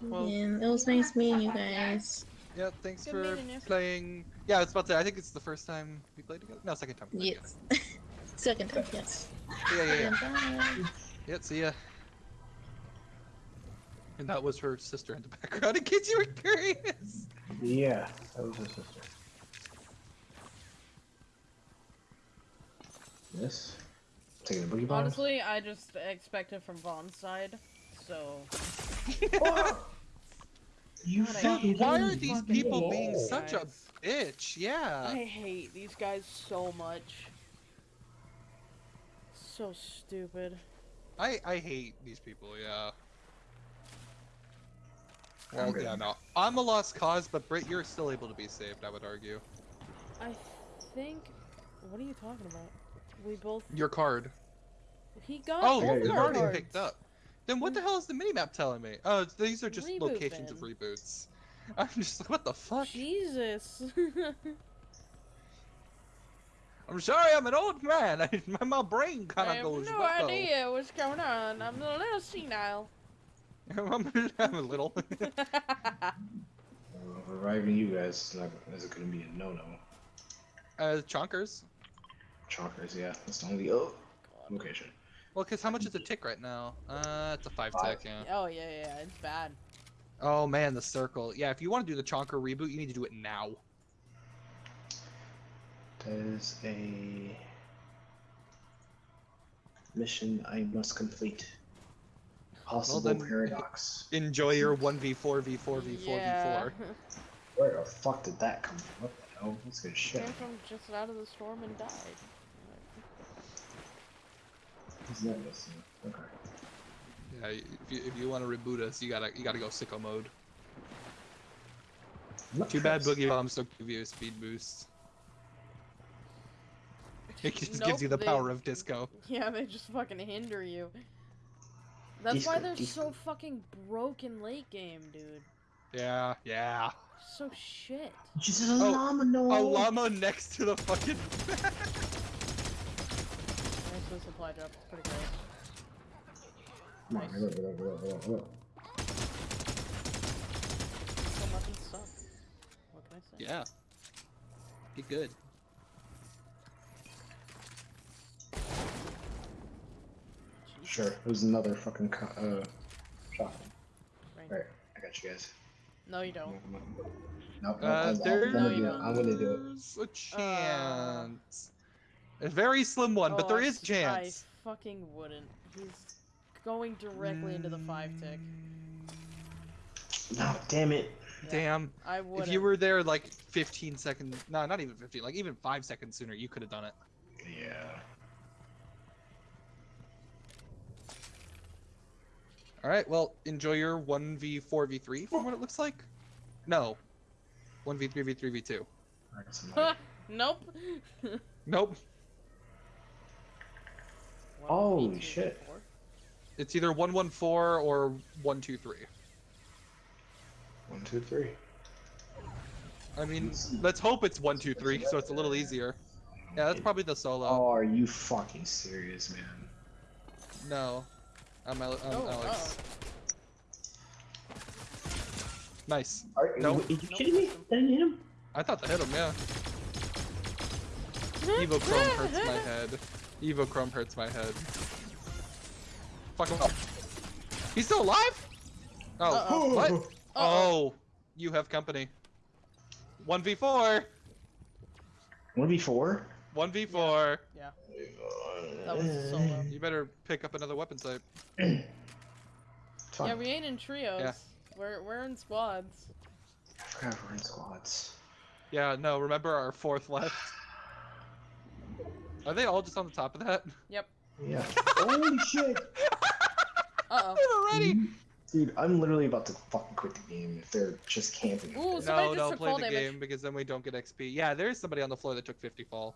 Well- and it was nice meeting you guys. Yeah, thanks Good for meeting you. playing. Yeah, I was about to say, I think it's the first time we played together. No, second time. we Yes. Second time, yes. together. Yeah, yeah, yeah. Yeah, see ya. And that was her sister in the background, in case you were curious. Yeah, that was her sister. Yes. Taking a boogie bomb. Honestly, I just expected from Vaughn's side, so You God, I fucking hate Why are these these fucking people being guys. such a bitch? Yeah. I hate these guys so much. So stupid. I I hate these people. Yeah. I'm Well, good. yeah, no. I'm a lost cause, but Britt, you're still able to be saved. I would argue. I think. What are you talking about? We both. Your card. He got. Oh, Yeah, both you've already picked up. Then what the hell is the minimap telling me? Oh, these are just Reboot locations of reboots. I'm just like, what the fuck? Jesus. I'm sorry, I'm an old man. my, my brain kind I of have goes. no "What the-" idea what's going on. I'm a little senile. I'm, I'm a little. Uh, Reviving you guys is, is gonna be a no-no. uh, chonkers. Chonkers, yeah. That's the only oh God. location. Well, cause how much is a tick right now? Uh, it's a five Five. tick. Yeah. Oh yeah, yeah, it's bad. Oh man, the circle. Yeah, if you want to do the chonker reboot, you need to do it now. There's a mission I must complete. Possible then- paradox. Enjoy your one v four v four v four v yeah. four. Where the fuck did that come from? What the hell? That's good shit. Came from just out of the storm and died. Isn't that missing? Okay. Yeah, if you, if you want to reboot us, you gotta you gotta go sicko mode. Not Too bad. Boogie Bombs don't give you a speed boost. It just Nope, gives you the they- power of disco. Yeah, they just fucking hinder you. That's why they're disco. so fucking broken late game, dude. Yeah, yeah. So shit. Just a Oh, llama, no. A llama next to the fucking. Nice little drop. It's pretty great. Come on, get up, get up, get up, get up, get up. Some weapons suck. What can I say? yeah. Be good. Jeez. Sure. There's another fucking co- uh shotgun. Right. Alright, I got you guys. No, you don't. Nope, nope, Uh, I'm, I'm there's gonna you do it. don't. I'm gonna do it. a chance. A very slim one, but Oh, there I is s- chance. I fucking wouldn't. He's going directly into the five tick. No, damn it. Yeah, Damn. I would. If you were there like 15 seconds, no, not even 15, like even 5 seconds sooner, you could have done it. Yeah. Alright, well, enjoy your 1v4v3 from what it looks like. No. 1v3v3v2. I got some money. nope. Nope. One, Holy shit. four. It's either 114 or 123. One, two, three. I mean, let's hope it's one, two, three, so it's a little easier. Yeah, that's probably the solo. Oh, are you fucking serious, man? No, I'm, Ale- I'm Oh, Alex. Nice. Are, No. Are you kidding me? That didn't hit him? I thought that hit him. Yeah. Evo Chrome hurts my head. Evo Chrome hurts my head. Fuck him up. He's still alive? Oh, Uh-oh. what? Uh-oh. Oh, you have company. 1v4. One v four. 1v4. Yeah, that was a solo. You better pick up another weapon type. Yeah, we ain't in trios. Yeah. We're we're in squads. I forgot we're in squads. Yeah, no, remember our fourth left. Are they all just on the top of that? Yep. Yeah. Holy shit! Uh Already? Dude, I'm literally about to fucking quit the game if they're just camping. Ooh, somebody No, just no, took play the damage. game because then we don't get XP. Yeah, there is somebody on the floor that took 50 fall.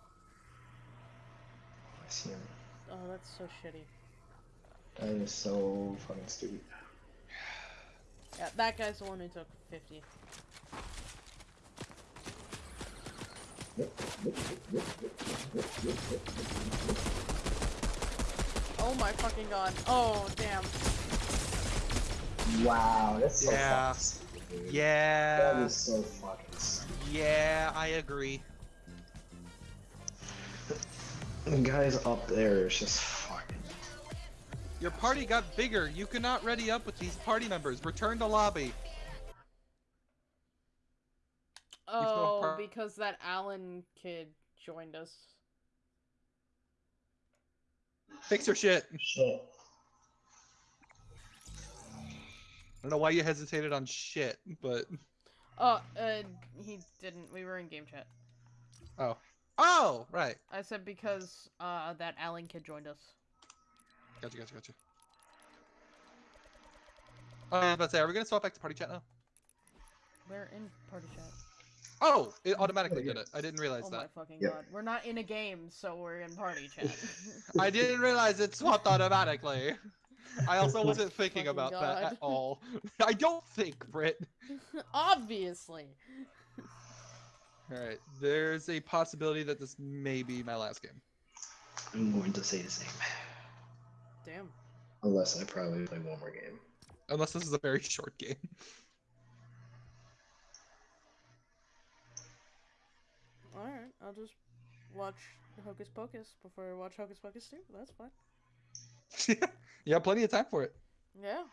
I see him. Oh, that's so shitty. That is so fucking stupid. Yeah, that guy's the one who took 50. Oh my fucking god. Oh, damn. Wow, that's so Yeah. fucking stupid, Yeah. That is so fucking stupid. Yeah, I agree. The guys up there is just fucking. Your party got bigger. You cannot ready up with these party members. Return to lobby. Oh, par- because that Allen kid joined us. Fix your shit. I don't know why you hesitated on shit, but Oh, uh, he didn't. We were in game chat. oh, oh, right. I said because, uh, that Allen kid joined us. Gotcha, gotcha, gotcha. Uh, I was about to say, are we gonna swap back to party chat now? We're in party chat. Oh, it automatically did it. I didn't realize oh that. Oh my fucking Yep. god. We're not in a game, so we're in party chat. I didn't realize it swapped automatically. I also wasn't thinking Fucking about that at all. I don't think, Britt. Obviously. Alright, there's a possibility that this may be my last game. I'm going to say the same. Damn. Unless I probably play one more game. Unless this is a very short game. Alright, I'll just watch Hocus Pocus before I watch Hocus Pocus 2. That's fine. you have plenty of time for it. Yeah.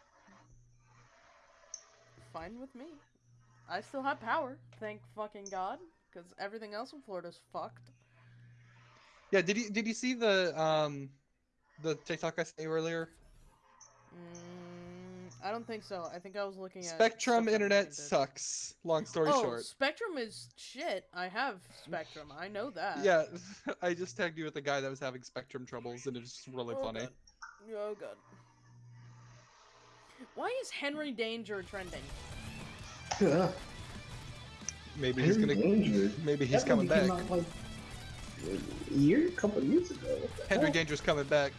Fine with me. I still have power, thank fucking god, because everything else in Florida's fucked. Yeah, did you did you see the um the TikTok I sent you earlier? Mm, I don't think so. I think I was looking at Spectrum internet sucks. Long story oh, short. Spectrum is shit. I have Spectrum. I know that. Yeah, I just tagged you with the guy that was having Spectrum troubles, and it's just really Oh, funny. God. Oh god. Why is Henry Danger trending? Yeah. Maybe he's gonna. Maybe he's That coming back. out, like, a year, a couple of years ago. Henry hell? Danger's coming back.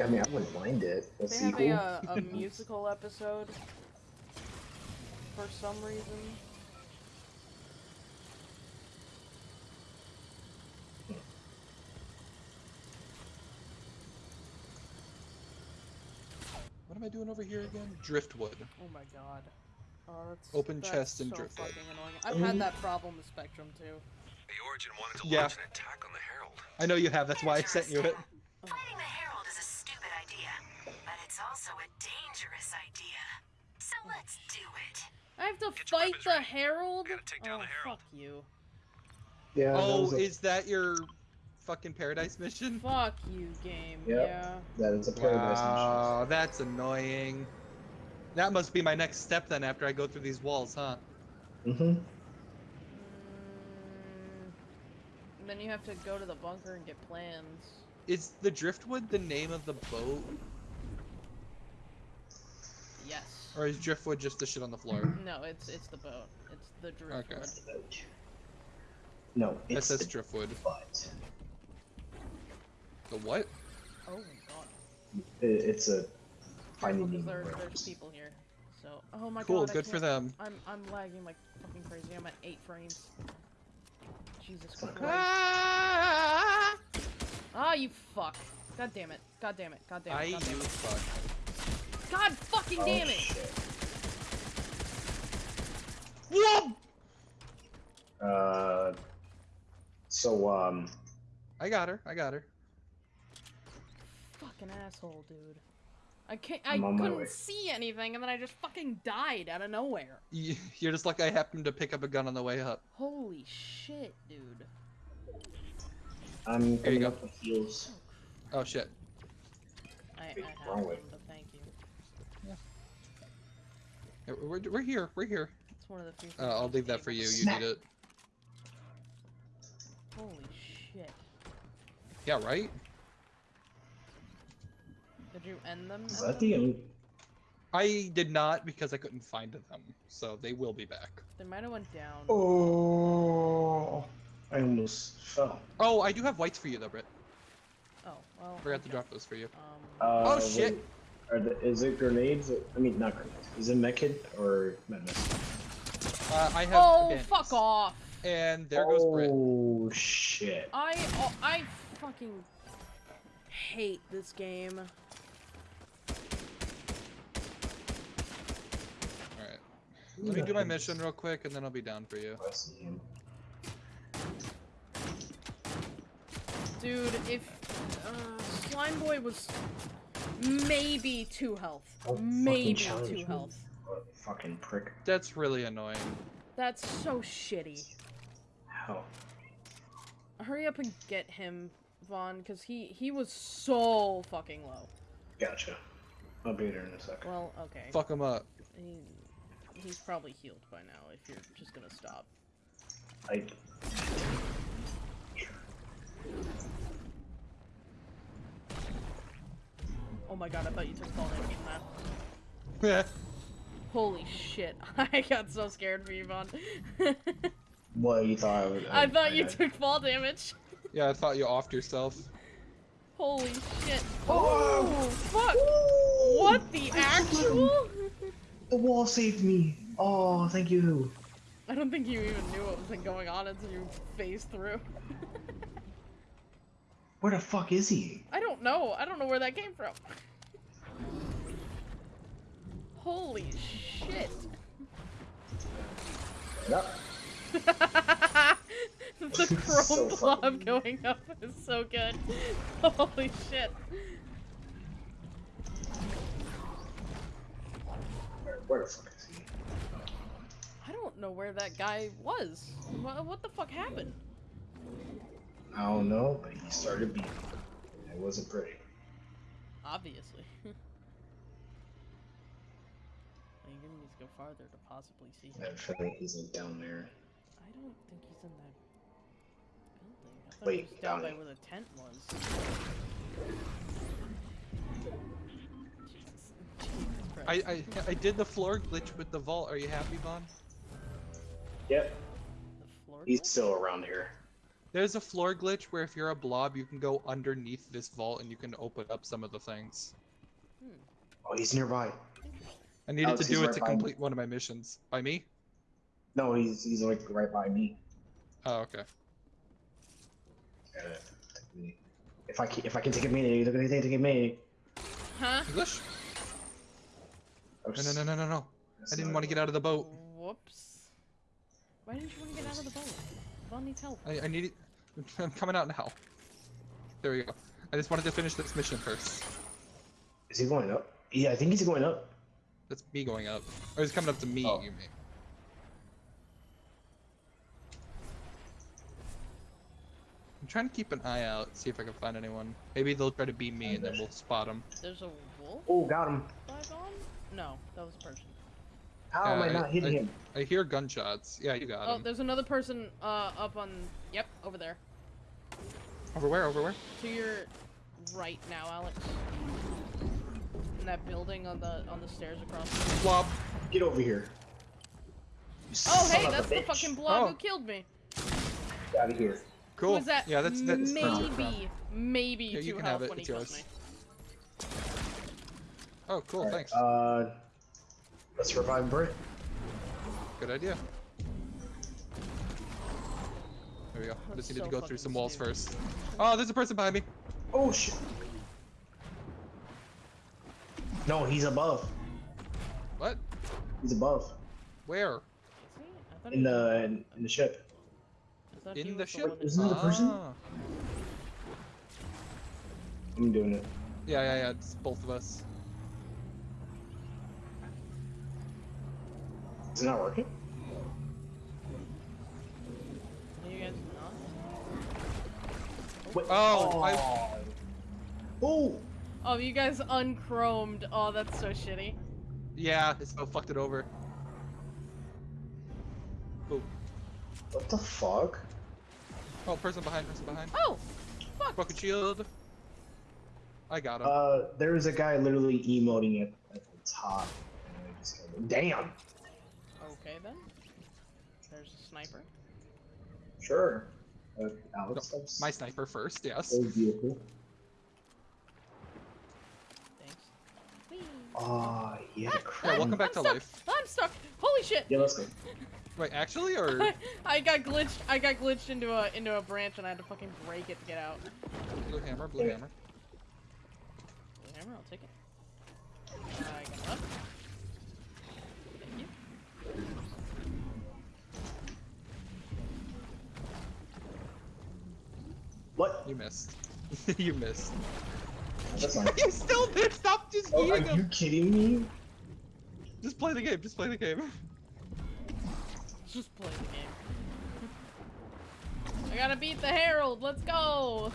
I mean, I wouldn't mind it. A They have sequel. a, uh, a musical episode for some reason. What am I doing over here again? Driftwood. Oh my god. Oh, that's, Open that's chest and so driftwood. I've had that problem with Spectrum too. The Origin wanted to Yeah. launch an attack on the Herald. I know you have. That's why I sent you it. Fighting it's also a dangerous idea. So let's do it. I have to Get fight the ready. Herald? Take down oh, the Herald. fuck you. Yeah. Oh, was a- is that your fucking paradise mission? Fuck you, game. Yep. Yeah. that is a paradise mission. Wow, that's annoying. That must be my next step then after I go through these walls, huh? Mm-hmm. Mm, then you have to go to the bunker and get plans. Is the Driftwood the name of the boat? Yes. Or is Driftwood just the shit on the floor? No, it's it's the boat. It's the driftwood. Okay. No, That it's says the Driftwood. butt. The what? Oh my god. It, it's a Careful, finding 'cause there, there's people here. So, oh my Cool, god. Cool, good for them. I'm I'm lagging like fucking crazy. I'm at eight frames. Jesus Christ. Ah! Ah, you fuck. God damn it. God damn it. God damn it. God you damn it. fuck. God fucking Oh, damn it. Whoa! Uh, so um, I got her. I got her. Fucking asshole, dude. I can't. I I'm on couldn't see anything, and then I just fucking died out of nowhere. You- You're just like I happened to pick up a gun on the way up. Holy shit, dude. I'm Here you coming go. up with heals. Oh shit. I, I Wait, have wrong one, way. but thank you. Yeah, We're, we're here. We're here. It's one of the few. Uh, I'll leave that for you. You need it. Holy shit. Yeah, right. Did you end them? Is that the only? I did not because I couldn't find them, so they will be back. They might have went down. Oh, I almost fell. Oh, I do have whites for you though, Britt. Oh, well. Forgot to drop those for you. Um, Uh, Oh, wait, shit. Are the, is it grenades? I mean, not grenades. Is it medkit or medicine? Uh, I have. oh, bandages. fuck off! And there goes Britt. Oh shit! I oh, I fucking hate this game. All right. Let me do my mission real quick, and then I'll be down for you. I see him. Dude, if uh, Slime Boy was maybe two health, oh, Don't maybe two health. What fucking prick. That's really annoying. That's so shitty. How? Hurry up and get him, Vaughn, because he he was so fucking low. Gotcha. I'll be there in a second. Well, okay. Fuck him up. He, he's probably healed by now if you're just gonna stop. I. Oh my god, I thought you took fall damage from that. Holy shit, I got so scared for you, Vaughn. What you thought I would? I thought you I- took fall damage. yeah, I thought you offed yourself. Holy shit. Oh! fuck! What the actual? The wall saved me. Oh, thank you. I don't think you even knew what was going on until you phased through. Where the fuck is he? I don't know. I don't know where that came from. Holy shit. Yep. the chrome So blob funny. going up is so good. Holy shit. Where, where the fuck is he? I don't know where that guy was. What, what the fuck happened? I don't know, but he started beating. me. It wasn't pretty. Obviously. Well, You're gonna need to go farther to possibly see him. I have a feeling he's like down there. I don't think he's in that building. I thought Wait, he was down by where the tent was. Jesus. Jesus I, I I did the floor glitch with the vault. Are you happy, Vaughn? Yep, The floor he's glitch? still around here. There's a floor glitch where if you're a blob, you can go underneath this vault and you can open up some of the things. Oh, he's nearby. I needed Alex, to do it right to by me. complete one of my missions. By me? No, he's he's like right by me. Oh, okay. Uh, if I can, if I can take a minute, look at take a minute. Huh? English? No, no, no, no, no, no. I didn't want to get out of the boat. Whoops. Why didn't you want to get out of the boat? Vaughn needs help. I, I need it. I'm coming out now. There we go. I just wanted to finish this mission first. Is he going up? Yeah, I think he's going up. That's me going up. Or he's coming up to me, Oh. you mean. I'm trying to keep an eye out, see if I can find anyone. Maybe they'll try to beat me oh, and then we'll spot them. There's a wolf Oh, got him. No, that was a person. How am Uh, I I- not hitting I- him? I hear gunshots. Yeah, you got Oh, him. there's another person uh up on yep, over there. Over where? Over where? To your right now, Alex. In that building on the on the stairs across. the- Blob. Get over here. You Oh hey, that's the bitch. fucking blob Oh. who killed me. Get out of here. Cool. Was that? Yeah, that's that's perfect. maybe maybe Yeah, you two can health have it, when he it's killed yours. me. Oh, cool. Alright, Thanks. Uh, Let's revive Brit. Good idea. There we go. That's Just needed so to go through some walls stupid. first. Oh, there's a person behind me. Oh shit. No, he's above. What? He's above. Where? Is he? I In he the in, in the ship. I In the ship? one that- Isn't it the person? Ah. I'm doing it. Yeah, yeah, yeah. It's both of us. Is it not working? Are you guys not? Wait. Oh, I- Oh. Oh, you guys unchromed. Oh, that's so shitty. Yeah, it's so fucked it over. Oh, What the fuck? oh, person behind, person behind. Oh, fuck. Broken shield. I got him. Uh, there was a guy literally emoting at, at the top. And I just killed him. Damn. Okay then. There's a sniper. Sure. Uh, Alex, No, My sniper first, yes. that was beautiful. Thanks. Whee. Ah, he had Yeah, welcome back I'm to stuck. life. I'm stuck. Holy shit. Yeah, let's go. Wait, actually, or I got glitched. I got glitched into a into a branch and I had to fucking break it to get out. blue hammer, blue hammer. Blue hammer, I'll take it. I got up. What? You missed. you missed. That's fine. you still missed. Stop just Oh, are eating you kidding me? Just play the game. Just play the game. Just play the game. I gotta beat the Herald. Let's go.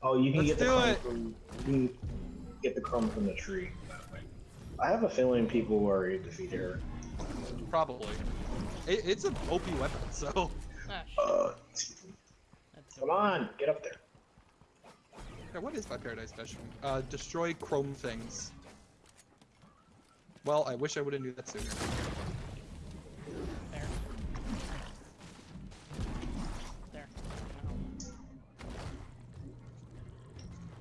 Oh, you can Let's get the do chrome it. from you can get the chrome from the tree. I have a feeling people will already defeat her. Probably. It, it's an OP weapon, so. Ah. Uh, That's come on, get up there. Yeah, what is my paradise mission? Uh, destroy chrome things. Well, I wish I would have knew that sooner. There. There.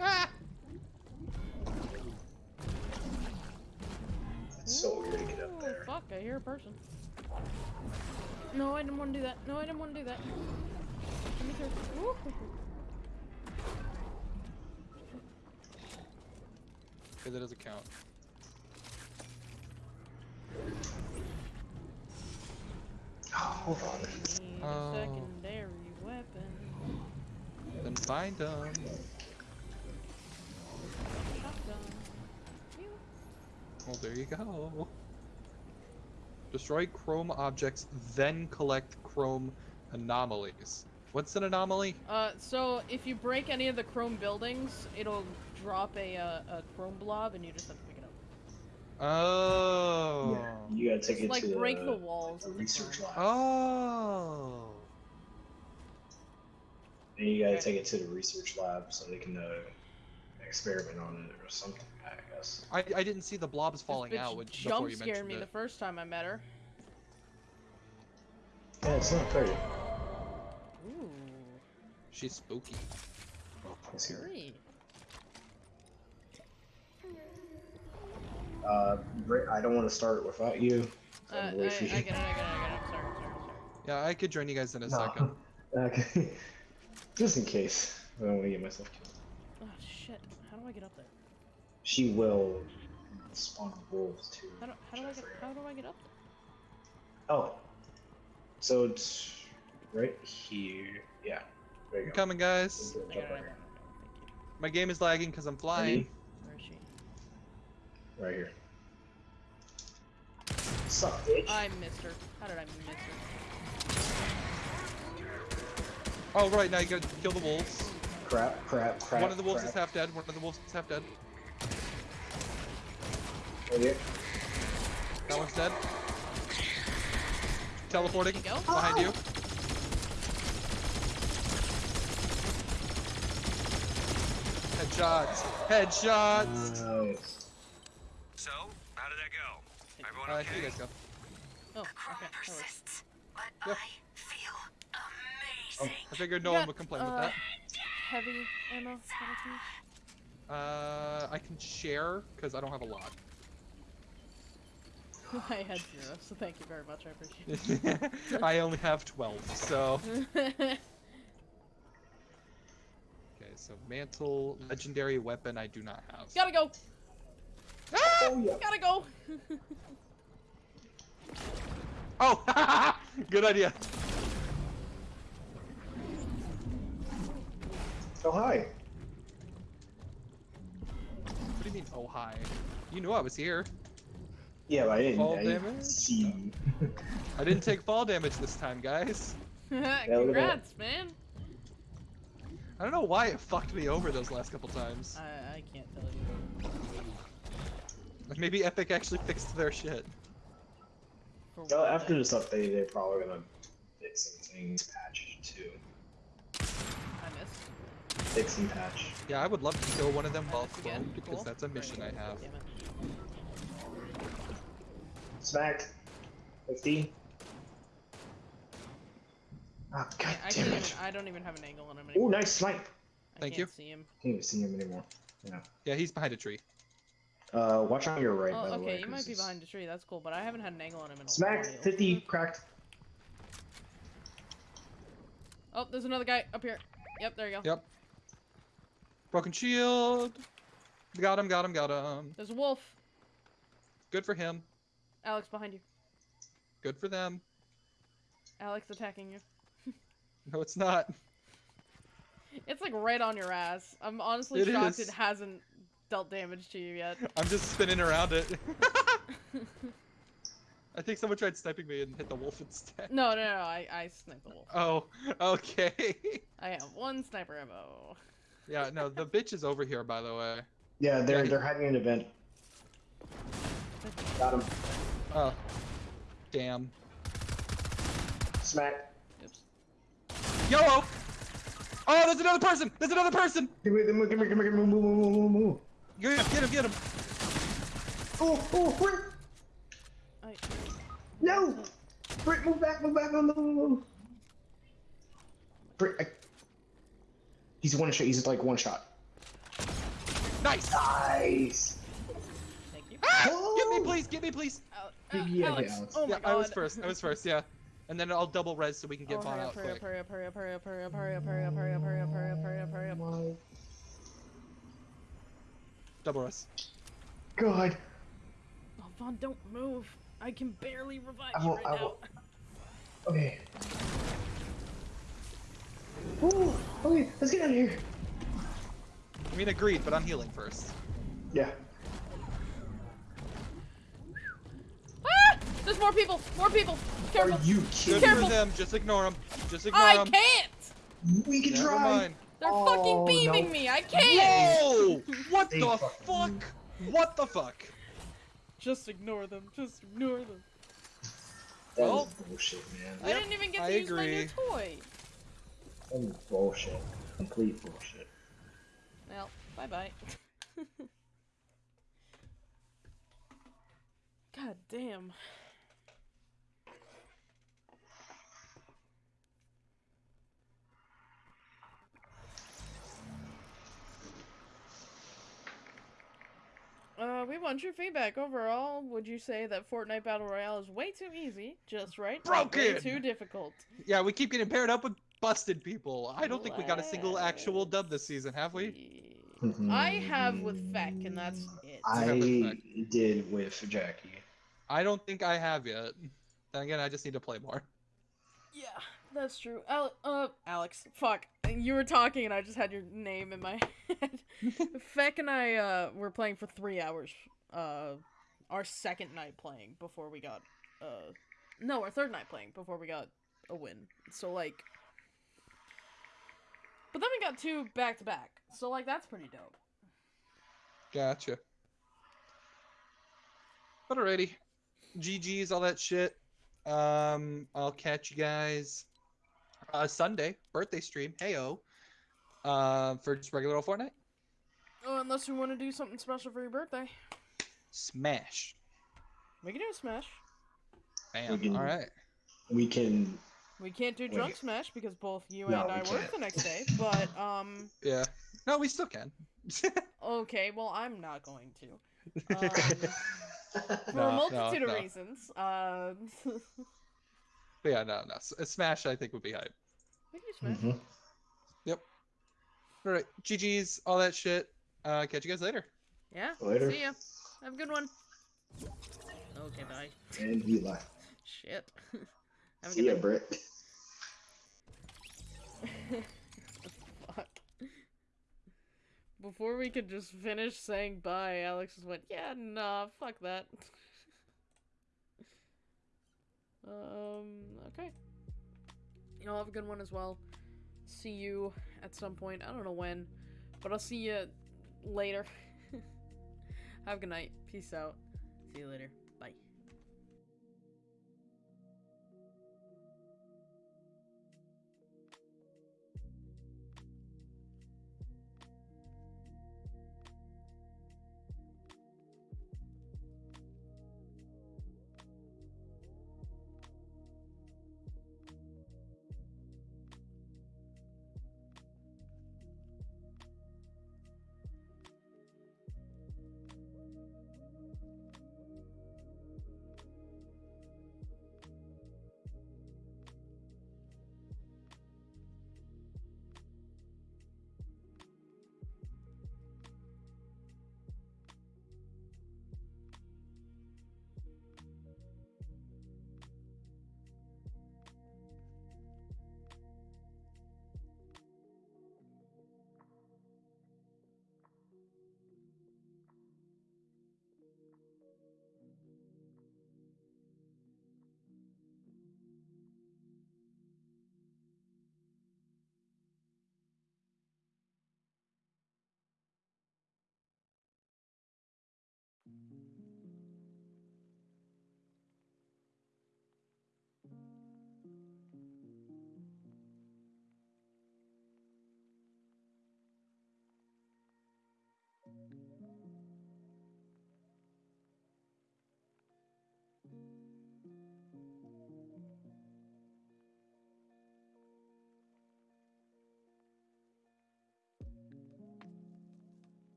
Ah! It's so weird to get up Ooh, there. Fuck, I hear a person. No, I didn't want to do that. No, I didn't want to do that. Let me through. Ooh. Okay, that doesn't count. Oh, hold on. Secondary weapon. Then find them. Shotgun. Well, there you go. Destroy chrome objects, then collect chrome anomalies. What's an anomaly? Uh, so if you break any of the chrome buildings, it'll drop a, uh, a chrome blob and you just have to pick it up. Oh. Yeah, you gotta take Just it like to break the, the walls the of the research lab. Oh. And you gotta Okay. take it to the research lab so they can uh, experiment on it or something. I guess. I, I didn't see the blobs falling this bitch out when, before jump you scared me it. the first time I met her. Yeah, it's not pretty. Ooh, She's spooky. Let's hear it. Uh, I don't want to start without you. Uh, I'm I, I get it, I get it, I get it. Sorry, sorry, sorry. Yeah, I could join you guys in a No. second. Okay. Just in case. I don't want to get myself killed. Oh shit, how do I get up there? She will spawn wolves too. How do, how do I get, how do I get up there? Oh. So it's right here. Yeah. There you I'm go. coming, guys. I got it, I got it. Thank you. My game is lagging because I'm flying. Ready? Where is she? Right here. Suck, bitch. I missed her. How did I miss her? Oh, right, now you gotta kill the wolves. Crap, crap, crap. One of the wolves crap. is half dead, one of the wolves is half dead. Right here. That one's dead. Teleporting. You go. Behind you. Headshots. Headshots. Nice. Everyone Uh, okay? here you guys go. Oh, The chrome okay. that works. persists, but Yeah. I feel Oh. I figured no You one would complain uh, with that. Heavy ammo. I? Uh, I can share because I don't have a lot. I had zero, so thank you very much. I appreciate it. I only have 12, so. Okay, so mantle, legendary weapon, I do not have. Gotta go. Oh yeah. Gotta go. Oh! Good idea. Oh hi. What do you mean, oh hi? You knew I was here. Yeah, but I didn't, Fall I didn't damage? see. I didn't take fall damage this time, guys. look at that. Congrats, man. I don't know why it fucked me over those last couple times. I, I can't tell you. Maybe Epic actually fixed their shit. For Well, after this update, they're probably gonna fix some things, patch too. I missed. Fix and patch. Yeah, I would love to kill one of them I while missed again. because Cool. that's a mission I have. Damn it. Smacked. 50. Ah, god I, I damn can't even. it. I don't even have an angle on him Ooh, anymore. nice snipe. I Thank can't you. See him. Can't even see him anymore. Yeah. Yeah, he's behind a tree. Uh, watch on your right, Oh, by the way. okay, you 'cause might be behind the tree. That's cool, but I haven't had an angle on him in a Smacked. while. 50. Cracked. Oh, there's another guy up here. Yep, there you go. Yep. Broken shield. Got him, got him, got him. There's a wolf. Good for him. Alex behind you. Good for them. Alex attacking you. No, it's not. It's like right on your ass. I'm honestly It shocked is. it hasn't dealt damage to you yet. I'm just spinning around it. I think someone tried sniping me and hit the wolf instead. No, no, no, I, I sniped the wolf. Oh, okay. I have one sniper ammo. yeah, no, the bitch is over here, by the way. Yeah, they're Yeah. they're hiding an event. Got him. Oh, damn. Smack. Oops. YOLO! Oh, there's another person! There's another person! Give me, give me, give me, give me, move, move, move, move, move. Get him, get him, get him! Oh, oh, Britt! I, No! Britt, move back, move back, move, move, move, move. Britt, I... He's one shot, he's like one shot. Nice! Nice! thank you. Ah! Get Oh! me, please! Get me, please! Al- uh, yeah, Alex. Alex. Oh my yeah, god. I was first. I was first. Yeah, and then I'll double res so we can get oh, Vaughn hurry out up, hurry quick. hurry up, hurry up, hurry up, hurry up, hurry up, hurry up, hurry up, hurry up, hurry up, hurry up, hurry up, hurry up. Double res. God. Oh, Vaughn, don't move. I can barely revive I you will- right I now. will- Okay. Ooh, okay, let's get out of here. I mean, agreed, but I'm healing first. Yeah. Ah! There's more people! More people! Careful! Are you Good kidding? Careful. for them. Just ignore them. Just ignore I them. I can't! We can Never try. mind. They're Oh, fucking beaming no. me! I can't! Whoa! What They the fucking- fuck? What the fuck? Just ignore them. Just ignore them. That is Well- bullshit, man. I Yep, didn't even get to I use my new agree. toy. That is bullshit. Complete bullshit. Well, bye bye. God damn. We want your feedback. Overall, would you say that Fortnite Battle Royale is way too easy, just right, or way Broken! too difficult? Yeah, we keep getting paired up with busted people. I don't think we got a single actual dub this season, have we? I have with Feck, and that's it. I have with Beck. did with Jackie. I don't think I have yet. Then again, I just need to play more. Yeah, that's true. Al- uh, Alex, fuck. You were talking and I just had your name in my head. Feck and I, uh, were playing for three hours. Uh, our second night playing before we got, uh, no, our third night playing before we got a win. So, like, but then we got two back to back. So, like, that's pretty dope. Gotcha. But alrighty. GG's, all that shit. Um, I'll catch you guys uh Sunday, birthday stream, heyo. Uh, for just regular old Fortnite. Oh, unless you want to do something special for your birthday. Smash. We can do a smash. Bam. can- Alright. We can. We can't do Wait. drunk smash because both you No, and I we work can't. the next day. But um, Yeah. No, we still can. okay. Well, I'm not going to. Um, for No, a no, multitude of no. reasons. Uh, But yeah, no, no. S- Smash, I think would be hype. we can do Smash. Mhm. All right, GG's, all that shit. Uh, catch you guys later. Yeah. Later. See ya. Have a good one. Okay, bye. And he left. Shit. Have a See good ya, night. Britt. Fuck. Before we could just finish saying bye, Alex just went, yeah, nah, fuck that. um, okay. Y'all have a good one as well. See you at some point. I don't know when, but I'll see you later. Have a good night. Peace out. See you later.